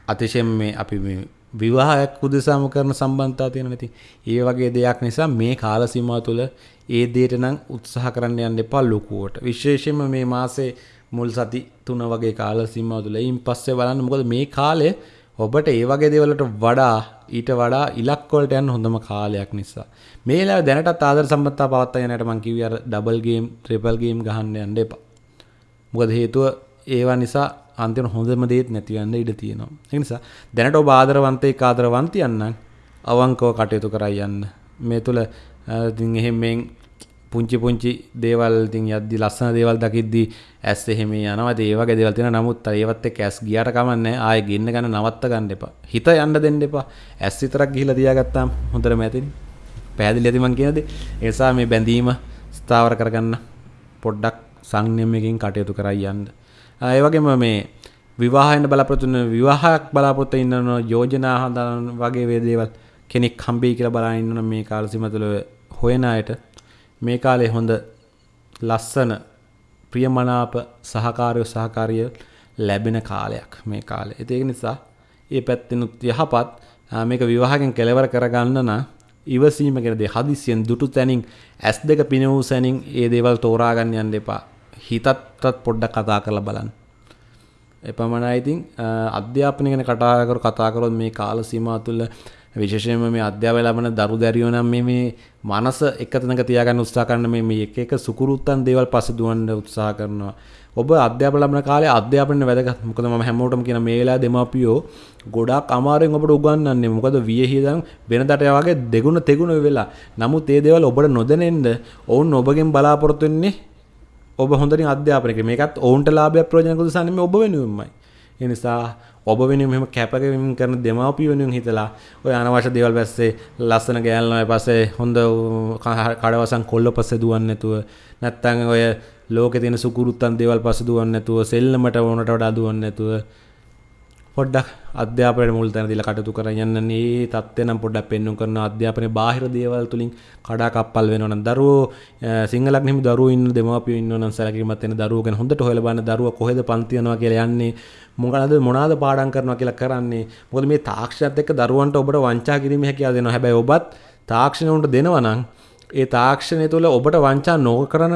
අතිශයෙන් මේ අපි මේ විවාහයක් උදෙසාම කරන සම්බන්ධතා තියෙන නැති ඒ වගේ දෙයක් නිසා මේ කාල සීමාව තුළ ඒ දේට නම් උත්සාහ කරන්න යන්න එපා ලොකුවට. විශේෂයෙන්ම මේ මාසේ මුල් සති තුන වගේ කාල සීමාව තුළ. ඊයින් පස්සේ බලන්න මොකද මේ කාලේ ඔබට ඒ වගේ දේවල්ට වඩා ඊට වඩා ඉලක්ක වලට යන්න හොඳම කාලයක් නිසා. මේ වෙලාවේ දැනටත් ආදර සම්බන්ධතා පවත්වා යන්නට මම කිව්වේ අර ඩබල් ගේම් ට්‍රිපල් ගේම් ගහන්න යන්න එපා. මොකද හේතුව ඒවා නිසා අන්තිම හොඳම දේත් නැතිවන්න ඉඩ තියෙනවා. ඒ නිසා දැනට ඔබ ආදරවන්තයෙක් ආදරවන්තියන් නම් අවංකව කටයුතු කරයි යන්න. මේ තුල ඉතින් එහෙමෙන් පුංචි පුංචි දේවල් ඉතින් යද්දි ලස්සන දේවල් දකිද්දි ඇස් එහෙම යනවා. ඒ වගේ දේවල් තියෙනවා. නමුත් ඒවත් එක්ක ඇස් ගියාට කමන්නේ ආයෙ ගෙන්න ගන්න නවත්ත ගන්න එපා. හිත යන්න දෙන්න එපා. ඇස් විතරක් ගිහිලා තියාගත්තාම හොඳටම ඇතිනි. පැහැදිලි ඇති මං කියන දේ. ඒ නිසා මේ බැඳීම ස්ථාවර කරගන්න පොඩ්ඩක් සංයමයෙන් කටයුතු කරයි යන්න. ඒ වගේම මේ විවාහයෙන් බලාපොරොත්තු වෙන විවාහයක් බලාපොරොත්තු ඉන්න යෝජනා හදන වගේ වේ දේවල් කෙනෙක් හම්බෙයි කියලා බලන ඉන්න මේ කාල සීම තුළ හොයන අයට මේ කාලේ හොඳ ලස්සන ප්‍රියමනාප සහකාරය සහකාරිය ලැබෙන කාලයක් මේ කාලේ. ඒක නිසා ඒ පැත්තෙනුත් යහපත් මේක විවාහයෙන් කෙලවර කරගන්න නම් ඉවසීම කියන දේ හදිසියෙන් දුටු තැනින් S2 පින වූ සැනින් ඒ දේවල් තෝරා ගන්න යන්න එපා. හිතත්ත් පොඩ්ඩක් කතා කරලා බලන්න. එපමණයි ඉතින් අධ්‍යාපනය ගැන කතා කර කතා කරොත් මේ කාල සීමාව තුළ විශේෂයෙන්ම මේ අධ්‍යාපනය ලබන දරු දැරියෝ නම් මේ මේ මනස එක තැනක තියාගන්න උත්සාහ කරන මේ මේ එක එක සුකුරුත්තන් දේවල් පස්සේ දුවන්න උත්සාහ කරනවා. ඔබ අධ්‍යාපන ලබන කාලේ අධ්‍යාපනය වැදගත්. මොකද මම හැමෝටම කියන මේ වෙලාවේ දෙමාපියෝ ගොඩාක් අමාරුවෙන් ඔබට උගන්වන්නේ. මොකද වියහිදන් වෙනදට වගේ දෙගුණ තෙගුණ වෙලා. නමුත් මේ දේවල් ඔබට නොදැනෙන්න ඔවුන් ඔබගෙන් බලාපොරොත්තු වෙන්නේ ඔබ හොඳින් අධ්‍යාපනය කරන මේකත් ඔවුන්ට ලාභයක් ප්‍රයෝජනයක් උදෙසානේ මේ ඔබ වෙනුවෙන්මයි. ඒ නිසා ඔබ වෙනුවෙන් මෙහෙම කැපකිරීම කරන දෙමාපිය වෙනුවෙන් හිතලා ඔය අනවශ්‍ය දේවල් පස්සේ ලස්සන ගෑල්ලා පස්සේ හොඳ කඩවසන් කොල්ල පස්සේ දුවන්නේ නැතුව නැත්තම් ඔය ලෝකේ තියෙන සුකුරුත්තන් දේවල් පස්සේ දුවන්නේ නැතුව සෙල්ලමට ඕනට වඩා දුවන්නේ නැතුව පොඩ්ඩක් අධ්‍යාපනයට මුල් තැන දීලා කටයුතු කරන් යන්න මේ தත්ත්වය නම් පොඩ්ඩක් පෙන්වුම් කරන අධ්‍යාපනයේ බාහිර දේවල් තුලින් කඩා කප්පල් වෙනවා නම් දරුවෝ සිංහලක් නෙමෙයි දරුවෝ ඉන්න දෙමාපියෝ ඉන්නවා නම් සැලකිලිමත් වෙන දරුවෝ ගැන හොඳට හොයලා බලන්න දරුවා කොහෙද පන්ති යනවා කියලා යන්නේ මොකද මොනවාද පාඩම් කරනවා කියලා කරන්නේ. මොකද මේ තාක්ෂණයත් එක්ක දරුවන්ට ඔබට වංචා කිරීමේ හැකියාව දෙනවා. හැබැයි ඔබත් තාක්ෂණය උන්ට දෙනවා නම් ඒ තාක්ෂණය තුළ ඔබට වංචා නොකරන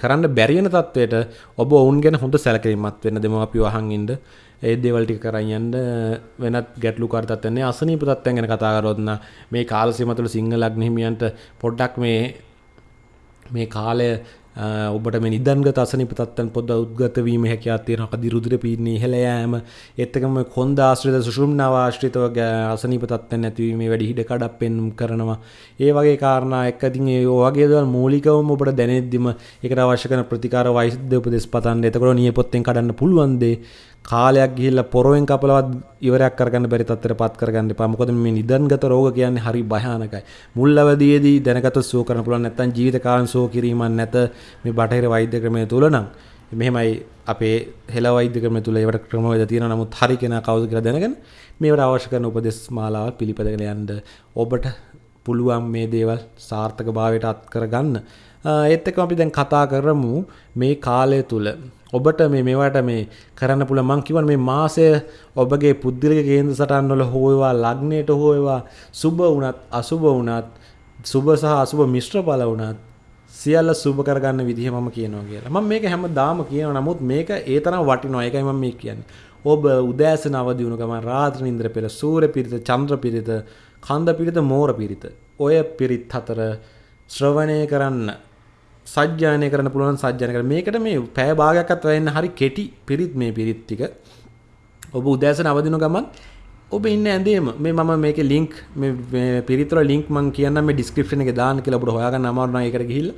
කරන්න බැරි වෙන තත්වයට ඔබ ඔවුන් ගැන හොඳ සැලකිලිමත් වෙන්න දෙමාපියෝ අහන් ඉන්න. ඒ දේවල් ටික කරන් යන්න වෙනත් ගැටලු කාර තත්ත්වයන් අසනීප තත්ත්වයන් ගැන කතා කරොත් නම් මේ කාල සීම තුළ සිංහල ලග්න හිමියන්ට පොඩ්ඩක් මේ මේ කාලය ඔබට මේ නිදන්ගත අසනීප තත්ත්වයන් පොඩ්ඩ උද්ගත වීම හැකියාවක් තියෙනවා. කදි රුධිර පීඩනය ඉහළ යෑම, ඒත් එක්කම කොන්ද ආශ්‍රිත සුෂුම්නාව ආශ්‍රිතව අසනීප තත්ත්වයන් නැතිවීමේ වැඩි හිඩ කඩක් පෙන්නුම් කරනවා. ඒ වගේ කාරණා එක්ක ඉතින් ඒ වගේ දේවල් මූලිකවම ඔබට දැනෙද්දිම ඒකට අවශ්‍ය කරන ප්‍රතිකාර වෛද්‍ය උපදෙස් පතන්න. එතකොට නියපොත්තෙන් කඩන්න පුළුවන් දේ කාලයක් ගිහිල්ලා පොරවෙන් කපලවත් ඉවරයක් කරගන්න බැරි තත්ත්වයට පත් කරගන්න එපා. මොකද මේ නිදන්ගත රෝග කියන්නේ හරි භයානකයි. මුල් අවදියේදී දැනගත සුව කරන්න පුළුවන් නැත්නම් ජීවිත කාලෙන් සුව කිරීමක් නැත මේ බටහිර වෛද්‍ය ක්‍රමය තුල නම් මෙහෙමයි අපේ හෙළ වෛද්‍ය ක්‍රමය තුල ඒවට ක්‍රමවේද තියෙනවා. නමුත් හරි කෙනා කවුද කියලා දැනගෙන මේවට අවශ්‍ය කරන උපදෙස් මාලාව පිළිපදගෙන යන්න ඔබට පුළුවන් මේ දේවල් සාර්ථක භාවයට අත් කරගන්න. ඒත් එක්කම අපි දැන් කතා කරමු මේ කාලය තුල ඔබට මේ මේවට මේ කරන්න පුළුවන් මං කියවන මේ මාසය ඔබගේ පුද්ගලික කේන්ද්‍ර සටහන් වල හොයවා ලග්නයට හොයවා සුබ වුණත් අසුබ වුණත් සුබ සහ අසුබ මිශ්‍ර බල වුණත් සියල්ල සුබ කරගන්න විදිහ මම කියනවා කියලා. මම මේක හැමදාම කියනවා. නමුත් මේක ඒ තරම් වටිනවා. ඒකයි මම මේ කියන්නේ. ඔබ උදෑසන අවදි වුණ ගමන් රාත්‍රී නින්දර පෙර සූර්ය පිරිත, චන්ද්‍ර පිරිත, කන්ද පිරිත, මෝර පිරිත. ඔය පිරිත් හතර ශ්‍රවණය කරන්න සජ්ජායනය කරන්න පුළුවන් සජ්ජායනය කරන්න. මේකට මේ පැය භාගයක්වත් වෙන්න හරි කෙටි පිරිත් මේ පිරිත් ටික. ඔබ උදෑසන අවදින ගමන් ඔබ ඉන්න ඇඳේම මේ මම මේකේ ලින්ක් මේ පිරිත් වල ලින්ක් මම කියන්නම් මේ ඩිස්ක්‍රිප්ෂන් එකේ දාන්න කියලා ඔබට හොයාගන්න අමාරු නම් ඒකට ගිහිල්ලා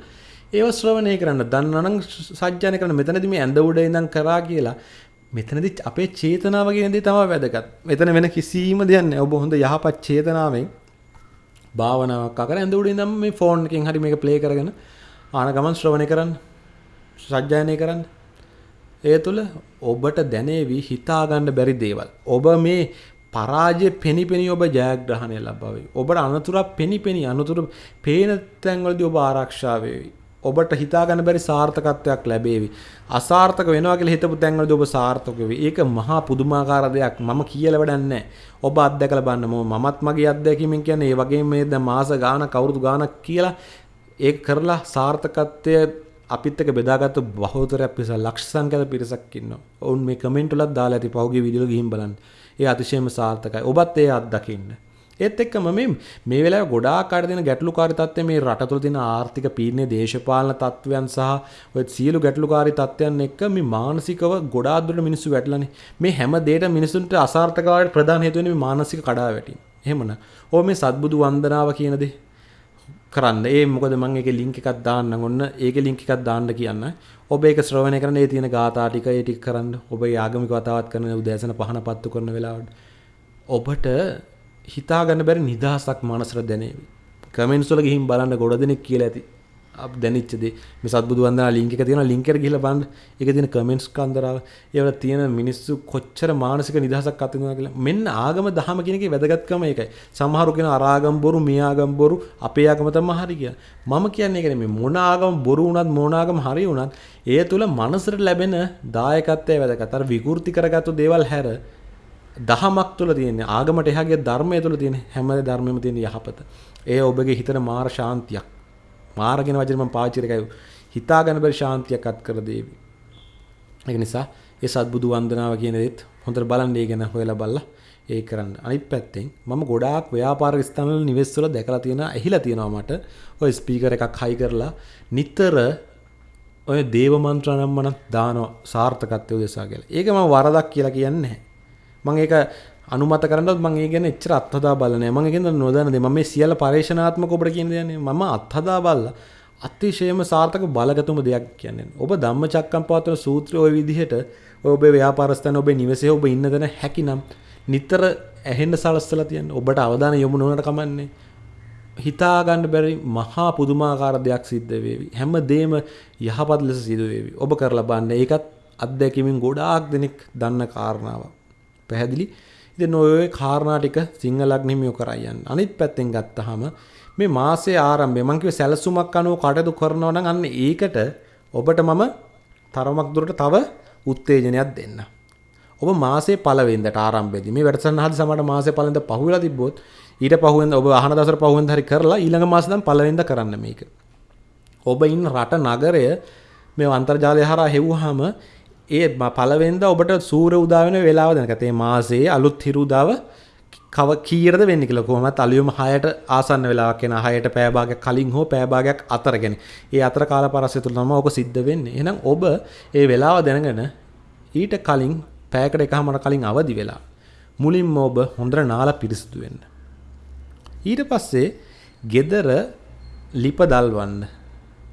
ඒව ශ්‍රවණය කරන්න දන්නවනම් සජ්ජායනය කරන්න මෙතනදී මේ ඇඳ උඩ ඉඳන් කරා කියලා මෙතනදි අපේ චේතනාව කියන දේ තමයි වැදගත්. මෙතන වෙන කිසිම දෙයක් නැහැ. ඔබ හොඳ යහපත් චේතනාවෙන් භාවනාවක් අකර ඇඳ උඩ ඉඳන් මේ ෆෝන් එකෙන් හරි මේක ප්ලේ කරගෙන ආන ගමන් ශ්‍රවණය කරන්න සජ්ජායනය කරන්න ඒ තුළ ඔබට දැනේවි හිතාගන්න බැරි දේවල් ඔබ මේ පරාජය පෙනිපෙනි ඔබ ජයග්‍රහණය ලබාවේ ඔබට අනතුරක් පෙනිපෙනි අනතුරු පේන තැන්වලදී ඔබ ආරක්ෂා වේවි ඔබට හිතාගන්න බැරි සාර්ථකත්වයක් ලැබේවි. අසාර්ථක වෙනවා කියලා හිතපු තැන්වලදී ඔබ සාර්ථක වෙවි. ඒක මහා පුදුමාකාර දෙයක්. මම කියලා වැඩක් නැහැ. ඔබ අත්දැකලා බලන්න. මමත් මගේ අත්දැකීමෙන් කියන්නේ ඒ වගේම මේ දැන් මාස ගාණක් අවුරුදු ගාණක් කියලා ඒක කරලා සාර්ථකත්වය අපිත් එක්ක බෙදාගත්තු බහුතරයක් පිරිස ලක්ෂ සංඛ්‍යාත පිරිසක් ඉන්නවා. ඔවුන් මේ කමෙන්ට් වලත් දාලා ඇති පහුගිය වීඩියෝ ගිහින් බලන්න. ඒ අතිශයම සාර්ථකයි. ඔබත් ඒ අත්දකින්න. ඒත් එක්කම මේ මේ වෙලාවේ ගොඩාක් අය දෙන ගැටලුකාරී තත්ත්වය මේ රට තුළ තියෙන ආර්ථික පීඩනය දේශපාලන තත්ත්වයන් සහ ඔය සියලු ගැටලුකාරී තත්ත්වයන් එක්ක මේ මානසිකව ගොඩාක් දුරට මිනිස්සු වැටලානේ මේ හැම දෙයකම මිනිසුන්ට අසාර්ථකතාවයට ප්‍රධාන හේතුව වෙන්නේ මේ මානසික කඩාවැටීම. එහෙමන. ඕ මේ සත්බුදු වන්දනාව කියන දේ කරන්න. ඒ මොකද මම ඒකේ ලින්ක් එකක් දාන්න ඔන්න. ඒකේ ලින්ක් එකක් දාන්න කියන්න. ඔබ ඒක ශ්‍රවණය කරන්න. ඒ තියෙන ගාථා ටික ඒ ටික කරන්න. ඔබ ආගමික වතාවත් කරන උදෑසන පහන පත්තු කරන වෙලාවට. ඔබට හිතා ගන්න බැරි නිදහසක් මනසට දැනේවි. කමෙන්ට්ස් වල ගිහින් බලන්න ගොඩ දෙනෙක් කියලා ඇති. දැනිච්ච දේ. මේ සත්බුදු වන්දනා ලින්ක් එක තියෙනවා. ලින්ක් එකට ගිහලා බලන්න. ඒකේ තියෙන කමෙන්ට්ස් කන්දරාව ඒවල තියෙන මිනිස්සු කොච්චර මානසික නිදහසක් අත්විඳිනවා කියලා. මෙන්න ආගම දහම කියන එකේ වැදගත්කම ඒකයි. සමහරු කියන අරාගම් බොරු මේ ආගම් බොරු අපේ ආගම තමයි හරි කියලා. මම කියන්නේ ඒක නෙමෙයි මොන ආගම බොරු වුණත් මොන ආගම හරි වුණත් ඒ තුල මනසට ලැබෙන දායකත්වය වැදගත්. අර විකෘති කරගත්තු දේවල් හැර දහමක් තුළ තියෙන ආගමට එහාගේ ධර්මය තුළ තියෙන හැම ධර්මෙම තියෙන යහපත. ඒ ඔබගේ හිතට මාර ශාන්තියක්. මාරගෙන වචන මම පාවිච්චි කරේ හිතා ගන්න බැරි ශාන්තියක් අත් කර දේවි. ඒක නිසා ඒ සත්බුදු වන්දනාව කියන දේත් හොඳට බලන්න ඒ ගැන හොයලා බලලා ඒ කරන්න. අනිත් පැත්තෙන් මම ගොඩාක් ව්‍යාපාරික ස්ථානවල නිවෙස් වල දැකලා තියෙනවා, ඇහිලා තියෙනවා මට. ඔය ස්පීකර් එකක් හයි කරලා නිතර ඔය දේව මන්ත්‍ර නම් මන දානවා සාර්ථකත්වය උදෙසා කියලා. ඒක මම වරදක් කියලා කියන්නේ නැහැ. මම ඒක අනුමත කරන්නත් මම ඒ ගැන එච්චර අත්හදා බලන්නේ නැහැ. මම ඒකෙන්ද නොදන්න දේ. මම මේ සියල්ල පරිශනාත්මක ඔබට කියන දේ මම අත්හදා බලලා අතිශයම සාර්ථක බලගතුම දෙයක් කියන්නේ. ඔබ ධම්මචක්කම්පවත්තන සූත්‍රය ওই විදිහට ඔබේ ව්‍යාපාර ස්ථාන ඔබේ නිවසේ ඔබ ඉන්න තැන හැකිනම් නිතර ඇහෙන්න සලස්සලා තියන්න. ඔබට අවධානය යොමු නොවනට කමන්නේ. හිතා ගන්න බැරි මහා පුදුමාකාර දෙයක් සිද්ධ වේවි. හැම දෙම යහපත් ලෙස සිදු වේවි. ඔබ කරලා බලන්න. ඒකත් අත්දැකීමෙන් ගොඩාක් දෙනෙක් දන්න කාරණාවක්. පැහැදිලි? ඉතින් ඔය කාරණා ටික සිංහලක් නිමියෝ කරයි යන්න. අනිත් පැත්තෙන් ගත්තාම මේ මාසයේ ආරම්භය මම කිව්වේ සැලසුමක් අනුව කටයුතු කරනවා නම් අන්න ඒකට ඔබට මම තරමක් දුරට තව උත්තේජනයක් දෙන්න. ඔබ මාසේ පළවෙනිදට ආරම්භයේදී මේ වැඩසටහන හදි සමහර මාසේ පළවෙනිද පහුවෙලා තිබ්බොත් ඊට පහුවෙන්ද ඔබ අහන දවසට පහුවෙන්ද හරි කරලා ඊළඟ මාසේ දැන් පළවෙනිද කරන්න මේක. ඔබ ඉන්න රට නගරය මේ අන්තර්ජාලය හරහා හෙව්වහම ඒ පළවෙනිද ඔබට සූර්ය උදා වෙන වෙලාව දැනගත. ඒ මාසයේ අලුත් හිරු උදාව කව කීයටද වෙන්නේ කියලා කොහොමත් අලියුම 6ට ආසන්න වෙලාවක් එන 6ට පෑ භාගයක් කලින් හෝ පෑ භාගයක් අතර ගැන. ඒ අතර කාල පරස්සය තුල තමයි ඔක සිද්ධ වෙන්නේ. එහෙනම් ඔබ ඒ වෙලාව දැනගෙන ඊට කලින් පෑයකට එකමාර කලින් අවදි වෙලා මුලින්ම ඔබ හොඳට නාලා පිරිසිදු වෙන්න. ඊට පස්සේ gedara ලිප දල්වන්න.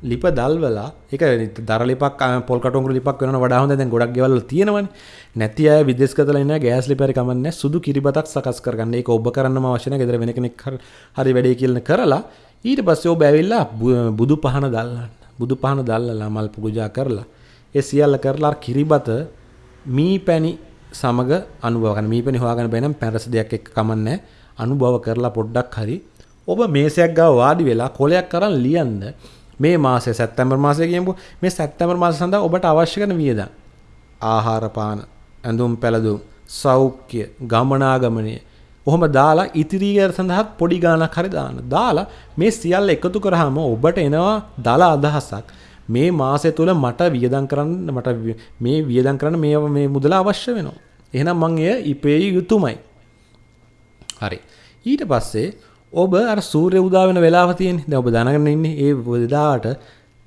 ලිප දල්වලා ඒක දර ලිපක් පොල් කටුංගුරු ලිපක් වෙනවන වඩා හොඳ දැන් ගොඩක් ගෙවල් තියෙනවනේ. නැති අය විදේශගතලා ඉන්න ගෑස් ලිපරි කමන්නේ සුදු කිරිබතක් සකස් කරගන්න. ඒක ඔබ කරන්නම අවශ්‍ය නැහැ. ගෙදර වෙන කෙනෙක් හරි වැඩේ කියලා කරලා ඊට පස්සේ ඔබ ඇවිල්ලා බුදු පහන දල්ලන්න. බුදු පහන දල්ලලා මල් පූජා කරලා ඒ සියල්ල කරලා කිරිබත මී පැණි සමග අනුභව කරන මී පැණි හොයාගන්න බැනම් පැරස දෙයක් එක්ක කමන්නේ අනුභව කරලා පොඩ්ඩක් හරි. ඔබ මේසයක් ගාව වාඩි වෙලා කොලයක් කරන් ලියන්න මේ මාසේ සැප්තැම්බර් මාසය කියමු මේ සැප්තැම්බර් මාස සඳහා ඔබට අවශ්‍ය කරන වියදම් ආහාර පාන ඇඳුම් පැළඳුම් සෞඛ්‍ය ගමනාගමනය ඔහොම දාලා ඉතිරිය සඳහාත් පොඩි ගාණක් හරි දාන්න. දාලා මේ සියල්ල එකතු කරාම ඔබට එනවා දල අදහසක්. මේ මාසය තුල මට වියදම් කරන්න මට මේ වියදම් කරන්න මේ මේ මුදල අවශ්‍ය වෙනවා. එහෙනම් මං එය ඉපේ යුතුයමයි. හරි. ඊට පස්සේ ඔබ අර සූර්ය උදා වෙන වෙලාව තියෙන්නේ. දැන් ඔබ දැනගෙන ඉන්නේ ඒ වෙලාවට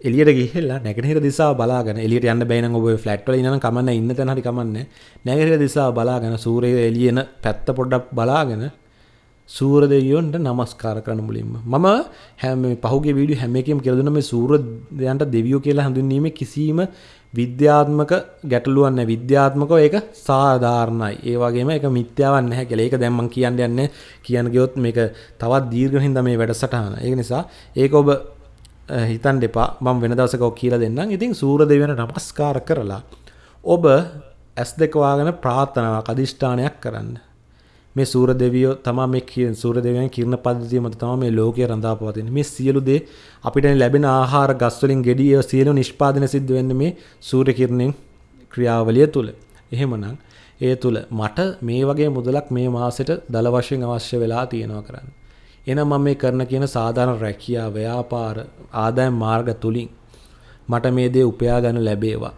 එළියට ගිහිල්ලා නැගෙනහිර දිශාව බලාගෙන එළියට යන්න බැයි නම් ඔබ ෆ්ලැට් වල ඉන්න නම් කමන්නේ ඉන්න තැන හරි කමන්නේ. නැගෙනහිර දිශාව බලාගෙන සූර්යය එළියන පැත්ත පොඩ්ඩක් බලාගෙන සූර්ය දෙවියන්ට নমස්කාර කරන මුලින්ම. මම හැම පහුගිය වීඩියෝ හැම එකකම කියලා දුන්නා මේ සූර්ය දෙයන්ට දෙවියෝ කියලා හඳුන්වීමේ කිසිම විද්‍යාත්මක ගැටලුවක් නැහැ. විද්‍යාත්මකව ඒක සාධාරණයි. ඒ වගේම ඒක මිත්‍යාවක් නැහැ කියලා. ඒක දැන් මම කියන්න යන්නේ කියන්න ගියොත් මේක තවත් දීර්ඝ හින්දා මේ වැඩසටහන. ඒක නිසා ඒක ඔබ හිතන්න එපා. මම වෙන දවසක ඔක් කියලා දෙන්නම්. ඉතින් සූර්ය දෙවියන්ට නමස්කාර කරලා ඔබ ඇස් දෙක වහගෙන ප්‍රාර්ථනාවක් අදිෂ්ඨානයක් කරන්න. මේ සූර දෙවියෝ තමා මේ සූර දෙවියන් කිරණ පද්ධතිය මත තමයි මේ ලෝකය රඳා පවතින්නේ. මේ සියලු දේ අපිට ලැබෙන ආහාර ගස් වලින් ගෙඩි ඒ සියලු නිෂ්පාදනය සිද්ධ වෙන්නේ මේ සූර්ය කිරණෙන් ක්‍රියාවලිය තුල. එහෙමනම් ඒ තුල මට මේ වගේ මුදලක් මේ මාසෙට දල වශයෙන් අවශ්‍ය වෙලා තියෙනවා කරන්න. එහෙනම් මම මේ කරන කියන සාධාරණ රැකියාව, ව්‍යාපාර, ආදායම් මාර්ග තුලින් මට මේ දේ උපයා ගන්න ලැබේවා.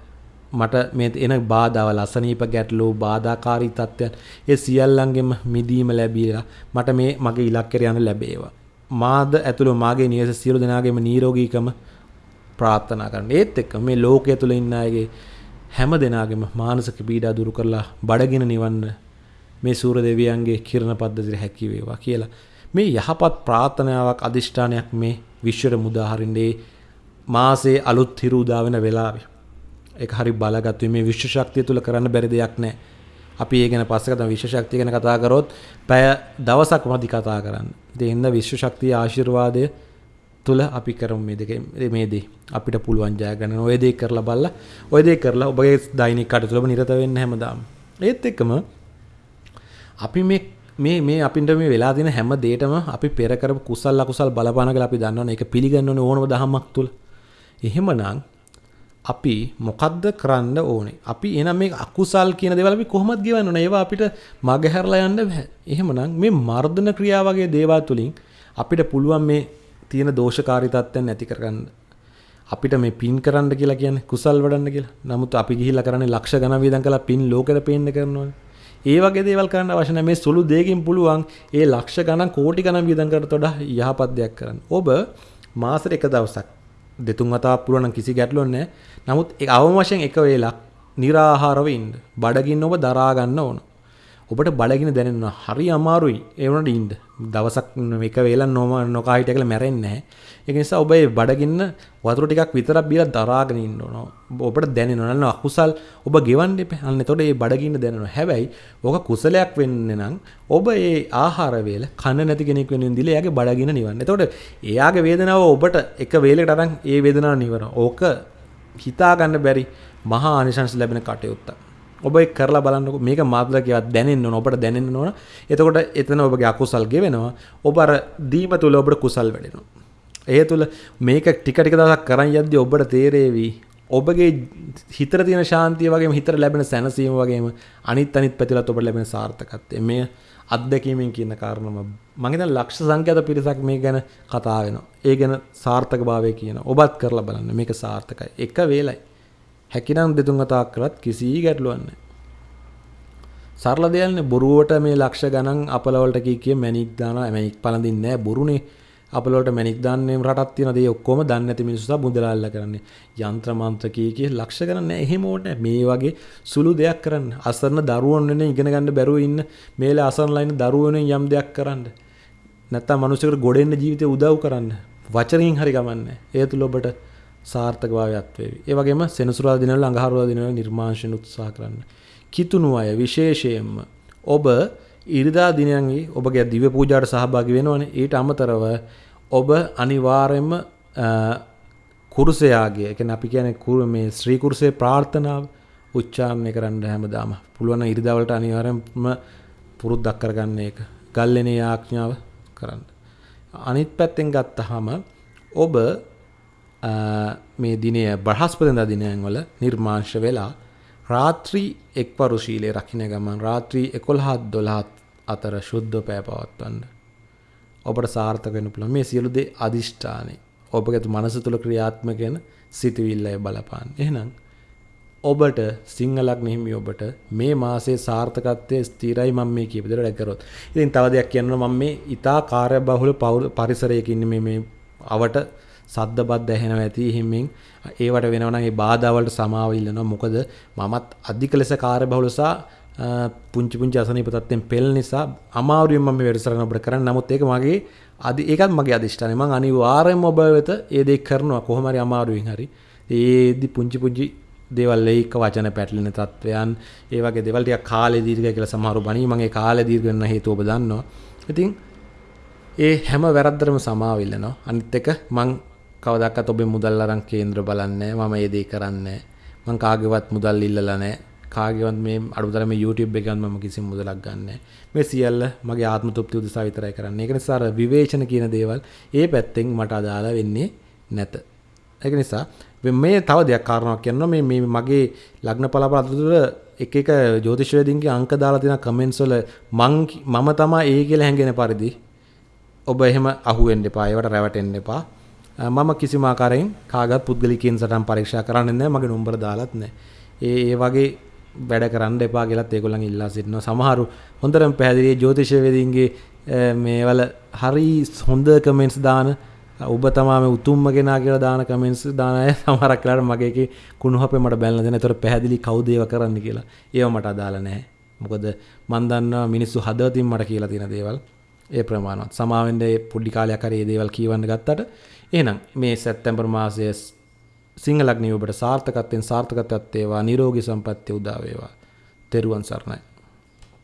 මට මේ එන බාධාවල් අසනීප ගැටලු බාධාකාරී තත්ත්වයන් ඒ සියල්ලංගෙම මිදීම ලැබීලා මට මේ මගේ ඉලක්කයට යන්න ලැබේවා. මාද ඇතුළු මාගේ නිවස සියලු දෙනාගේම නිරෝගීකම ප්‍රාර්ථනා කරන්න. ඒත් එක්ක මේ ලෝකයේ තුල ඉන්න අයගේ හැම දෙනාගේම මානසික පීඩා දුරු කරලා බඩගින නිවන්න මේ සූර දෙවියන්ගේ කිරණ පද්ධතියට හැකි වේවා කියලා. මේ යහපත් ප්‍රාර්ථනාවක් අදිෂ්ඨානයක් මේ විශ්වයට මුදා හරින්නේ මාසේ අලුත් හිරු උදා වෙන වෙලාවේ. ඒක හරි බලගත් මේ විශ්ව ශක්තිය තුල කරන්න බැරි දෙයක් නැහැ. අපි ඒ ගැන පස්සේ කතා විශ්ව ශක්තිය ගැන කතා කරොත් පැය දවසක් මදි කතා කරන්න. ඒ හින්දා විශ්ව ශක්තිය ආශිර්වාදය තුල අපි කරමු මේ දෙක මේ දේ අපිට පුළුවන් ජය ගන්න. ඔය දේ කරලා බලලා ඔය දේ කරලා ඔබගේ දෛනික කටයුතු වල නිරත වෙන්න හැමදාම. ඒත් එක්කම අපි මේ මේ මේ අපිට මේ වෙලා තියෙන හැම දෙයකම අපි පෙර කරපු කුසල් අකුසල් බලපාන කියලා අපි දන්නවනේ. ඒක පිළිගන්න ඕනේ ඕනම දහමක් තුල. එහෙමනම් අපි මොකද්ද කරන්න ඕනේ? අපි එහෙනම් මේ අකුසල් කියන දේවල් අපි කොහොමද ගෙවන්න ඕනේ? ඒවා අපිට මගහැරලා යන්න බෑ. එහෙමනම් මේ මර්ධන ක්‍රියා වගේ දේවල් තුලින් අපිට පුළුවන් මේ තියෙන දෝෂකාරී තත්ත්වයන් නැති කරගන්න. අපිට මේ පින් කරන්න කියලා කියන්නේ කුසල් වඩන්න කියලා. නමුත් අපි ගිහිල්ලා කරන්නේ ලක්ෂ ගණන් වියදම් කළා පින් ලෝකෙට පේන්න කරනවානේ. ඒ වගේ දේවල් කරන්න අවශ්‍ය නැහැ. මේ සුළු දෙයකින් පුළුවන් ඒ ලක්ෂ ගණන් කෝටි ගණන් වියදම් කරට වඩා යහපත් දෙයක් කරන්න. ඔබ මාසෙට එක දවසක් දෙතුන් වතාවක් පුළුවන් කිසි ගැටලුවක් නැහැ. නමුත් ඒ අවම වශයෙන් එක වේලක් निराහාරව ඉන්න. බඩගින්න ඔබ දරා ගන්න ඕන. ඔබට බඩගින්න දැනෙනවා. හරි අමාරුයි. ඒ වුණාට ඉන්න. දවසක් එක වේලක් නොම නොකා හිටිය කියලා මැරෙන්නේ නැහැ. ඒක නිසා ඔබ ඒ බඩගින්න වතුර ටිකක් විතරක් බීලා දරාගෙන ඉන්න ඕන. ඔබට දැනෙනවා නේද අකුසල් ඔබ ගෙවන්න එපා. අන්න එතකොට මේ බඩගින්න දැනෙනවා. හැබැයි ඕක කුසලයක් වෙන්නේ නම් ඔබ ඒ ආහාර වේල කන නැති කෙනෙක් වෙනුවෙන් දීලා එයාගේ බඩගින්න නිවන්න. එතකොට එයාගේ වේදනාව ඔබට එක වේලකට අරන් ඒ වේදනාව නිවනවා. ඕක හිතා ගන්න බැරි මහා ආනිශංස ලැබෙන කටයුත්තක්. ඔබ ඒක කරලා බලන්නකො මේක මාත්‍ර කියවත් දැනෙන්න ඕන ඔබට දැනෙන්න ඕන. එතකොට එතන ඔබගේ අකුසල් ගෙවෙනවා. ඔබ අර දීම තුල ඔබට කුසල් වැඩෙනවා. ඒ තුළ මේක ටික ටික දවසක් කරන් යද්දී ඔබට තේරේවි ඔබගේ හිතට තියෙන ශාන්තිය වගේම හිතට ලැබෙන සැනසීම වගේම අනිත් අනිත් පැතිලත් ඔබට ලැබෙන සාර්ථකත්වය මේ අත්දැකීමෙන් කියන කාරණම මම හිතන ලක්ෂ සංඛ්‍යාත පිරිසක් මේ ගැන කතා වෙනවා. ඒ ගැන සාර්ථකභාවය කියන. ඔබත් කරලා බලන්න මේක සාර්ථකයි. එක වේලයි. හැකිනම් දෙතුන් වතාවක් කරත් කිසි ගැටලුවක් නැහැ. සරල දෙයක්නේ බොරුවට මේ ලක්ෂ ගණන් අපලවලට කී කිය මැණික් දානවා මැණික් පළඳින්නේ නැහැ බොරුනේ අපලවලට මැණික් දාන්නේ රටක් තියෙන දේ ඔක්කොම දන්නේ නැති මිනිස්සු සහ මුදලාල්ලා කරන්නේ. යంత్ర මන්ත්‍ර කී කිය ලක්ෂ ගණන් නැහැ. එහෙම ඕනේ මේ වගේ සුළු දෙයක් කරන්න. අසරණ දරුවෝ වෙන ඉගෙන ගන්න බැරුව ඉන්න මේල අසරණලා ඉන්න දරුවෝ වෙන යම් දෙයක් කරන්න. නැත්තම් මිනිස්සුන්ට ගොඩෙන්න ජීවිතේ උදව් කරන්න. වචනකින් හරි ගමන්නේ. ඒ තුල ඔබට සාර්ථකභාවයක් වේවි. ඒ වගේම සෙනසුරාදා දිනවල අඟහරුවාදා දිනවල නිර්මාංශන උත්සාහ කරන්න. කිතුණු අය විශේෂයෙන්ම ඔබ ඉරිදා දිනයන්ගේ ඔබගේ දිව පූජාවට සහභාගී වෙනවනේ. ඊට අමතරව ඔබ අනිවාර්යයෙන්ම කුරුසයාගේ ඒ කියන්නේ අපි කියන්නේ කුරු මේ ශ්‍රී කුරුසේ ප්‍රාර්ථනාව උච්චාරණය කරන්න හැමදාම. පුළුවන් ඉරිදා වලට අනිවාර්යයෙන්ම පුරුද්දක් කරගන්න ඒක. ගල්ලෙනේ ආඥාව කරන්න. අනිත් පැත්තෙන් ගත්තාම ඔබ මේ දිනය බ්‍රහස්පතින්දා දිනයන් වල නිර්මාංශ වෙලා රාත්‍රී එක්වරු ශීලයේ රකින්න ගමන් රාත්‍රී 11ත් 12ත් අතර ශුද්ධ පෑ පවත්වන්න. ඔබට සාර්ථක වෙන්න පුළුවන් මේ සියලු දේ අදිෂ්ඨානේ. ඔබගේ මනස තුල ක්‍රියාත්මක වෙන සිතුවිල්ලයි බලපාන. එහෙනම් ඔබට සිංහලක් නිහිමි ඔබට මේ මාසේ සාර්ථකත්වයේ ස්ථිරයි මම මේ කියපු විදිහට කරොත්. ඉතින් තව දෙයක් කියනවා මම මේ ඊටා කාර්යබහුල පරිසරයක ඉන්නේ මේ මේ අවට සද්ද බද්ද ඇහෙනවා ඇති හිමින්. ඒවට වෙනවා නම් ඒ බාධා වලට සමාව ඉල්ලනවා. මොකද මමත් අධික ලෙස කාර්යබහුල සහ පුංචි පුංචි අසනීප තත්ත්වෙන් පෙළ නිසා අමාරුවෙන් මම මේ වැඩසටහන අපිට කරන්න. නමුත් ඒක මගේ අදි ඒකත් මගේ අදිෂ්ඨානය මම අනිවාර්යෙන්ම ඔබ වෙත ඒ දේ කරනවා. කොහොම හරි අමාරුවෙන් හරි. ඒදි පුංචි පුංචි දේවල් ඒක වචන පැටලෙන තත්වයන් ඒ වගේ දේවල් ටිකක් කාලේ දීර්ඝ කියලා සමහරු බණී. මම ඒ කාලේ දීර්ඝ වෙන හේතුව ඔබ දන්නවා. ඉතින් ඒ හැම වැරද්දටම සමාව ඉල්ලනවා. අනිත් එක මං කවදක්කත් ඔබේ මුදල් අරන් කේන්ද්‍ර බලන්නේ මම ඒ දේ කරන්නේ මං කාගේවත් මුදල් ඉල්ලලා නැහැ. කාගේවත් මේ අඩුතර මේ YouTube එකෙන් මම කිසිම මුදලක් ගන්න මේ සියල්ල මගේ ආත්ම තෘප්තිය උදෙසා විතරයි කරන්නේ. ඒක නිසා අර විවේචන කියන දේවල් ඒ පැත්තෙන් මට අදාළ වෙන්නේ නැත. ඒක නිසා මේ තව දෙයක් කාරණාවක් කියනවා මේ මේ මගේ ලග්න පලාපල අතුර එක එක ජ්‍යොතිෂවේදීන්ගේ අංක දාලා තියෙන කමෙන්ට්ස් වල මං මම තමයි ඒ කියලා හැංගෙන පරිදි ඔබ එහෙම අහුවෙන්න එපා. ඒවට රැවටෙන්න එපා. මම කිසිම ආකාරයෙන් කාගත් පුද්ගලිකයන් සටහන් පරීක්ෂා කරන්නේ නැහැ මගේ නම්බර දාලත් නැහැ ඒ ඒ වගේ වැඩ කරන්න එපා කියලාත් ඒගොල්ලන් ඉල්ලා සිටිනවා සමහරු හොඳටම පැහැදිලි ජ්‍යොතිෂවේදීන්ගේ මේවල හරි හොඳ කමෙන්ට්ස් දාන ඔබ තමා මේ උතුම්ම කෙනා කියලා දාන කමෙන්ට්ස් දාන අය සමහරක් වෙලාවට මගේ එකේ කුණුහපේ මට බැලලා දෙන. ඒතර පැහැදිලි කවුද ඒව කරන්න කියලා. ඒව මට අදාළ නැහැ. මොකද මන් දන්නවා මිනිස්සු හදවතින් මට කියලා තියෙන දේවල් ඒ ප්‍රමාණවත්. සමාවෙන්න ඒ පොඩි කාලයක් හරි මේ දේවල් කියවන්න ගත්තට එහෙනම් මේ සැප්තැම්බර් මාසයේ සිංහලග්නිය ඔබට සාර්ථකත්වයෙන් සාර්ථකත්වයක් වේවා නිරෝගී සම්පත්තිය උදා වේවා. තෙරුවන් සරණයි.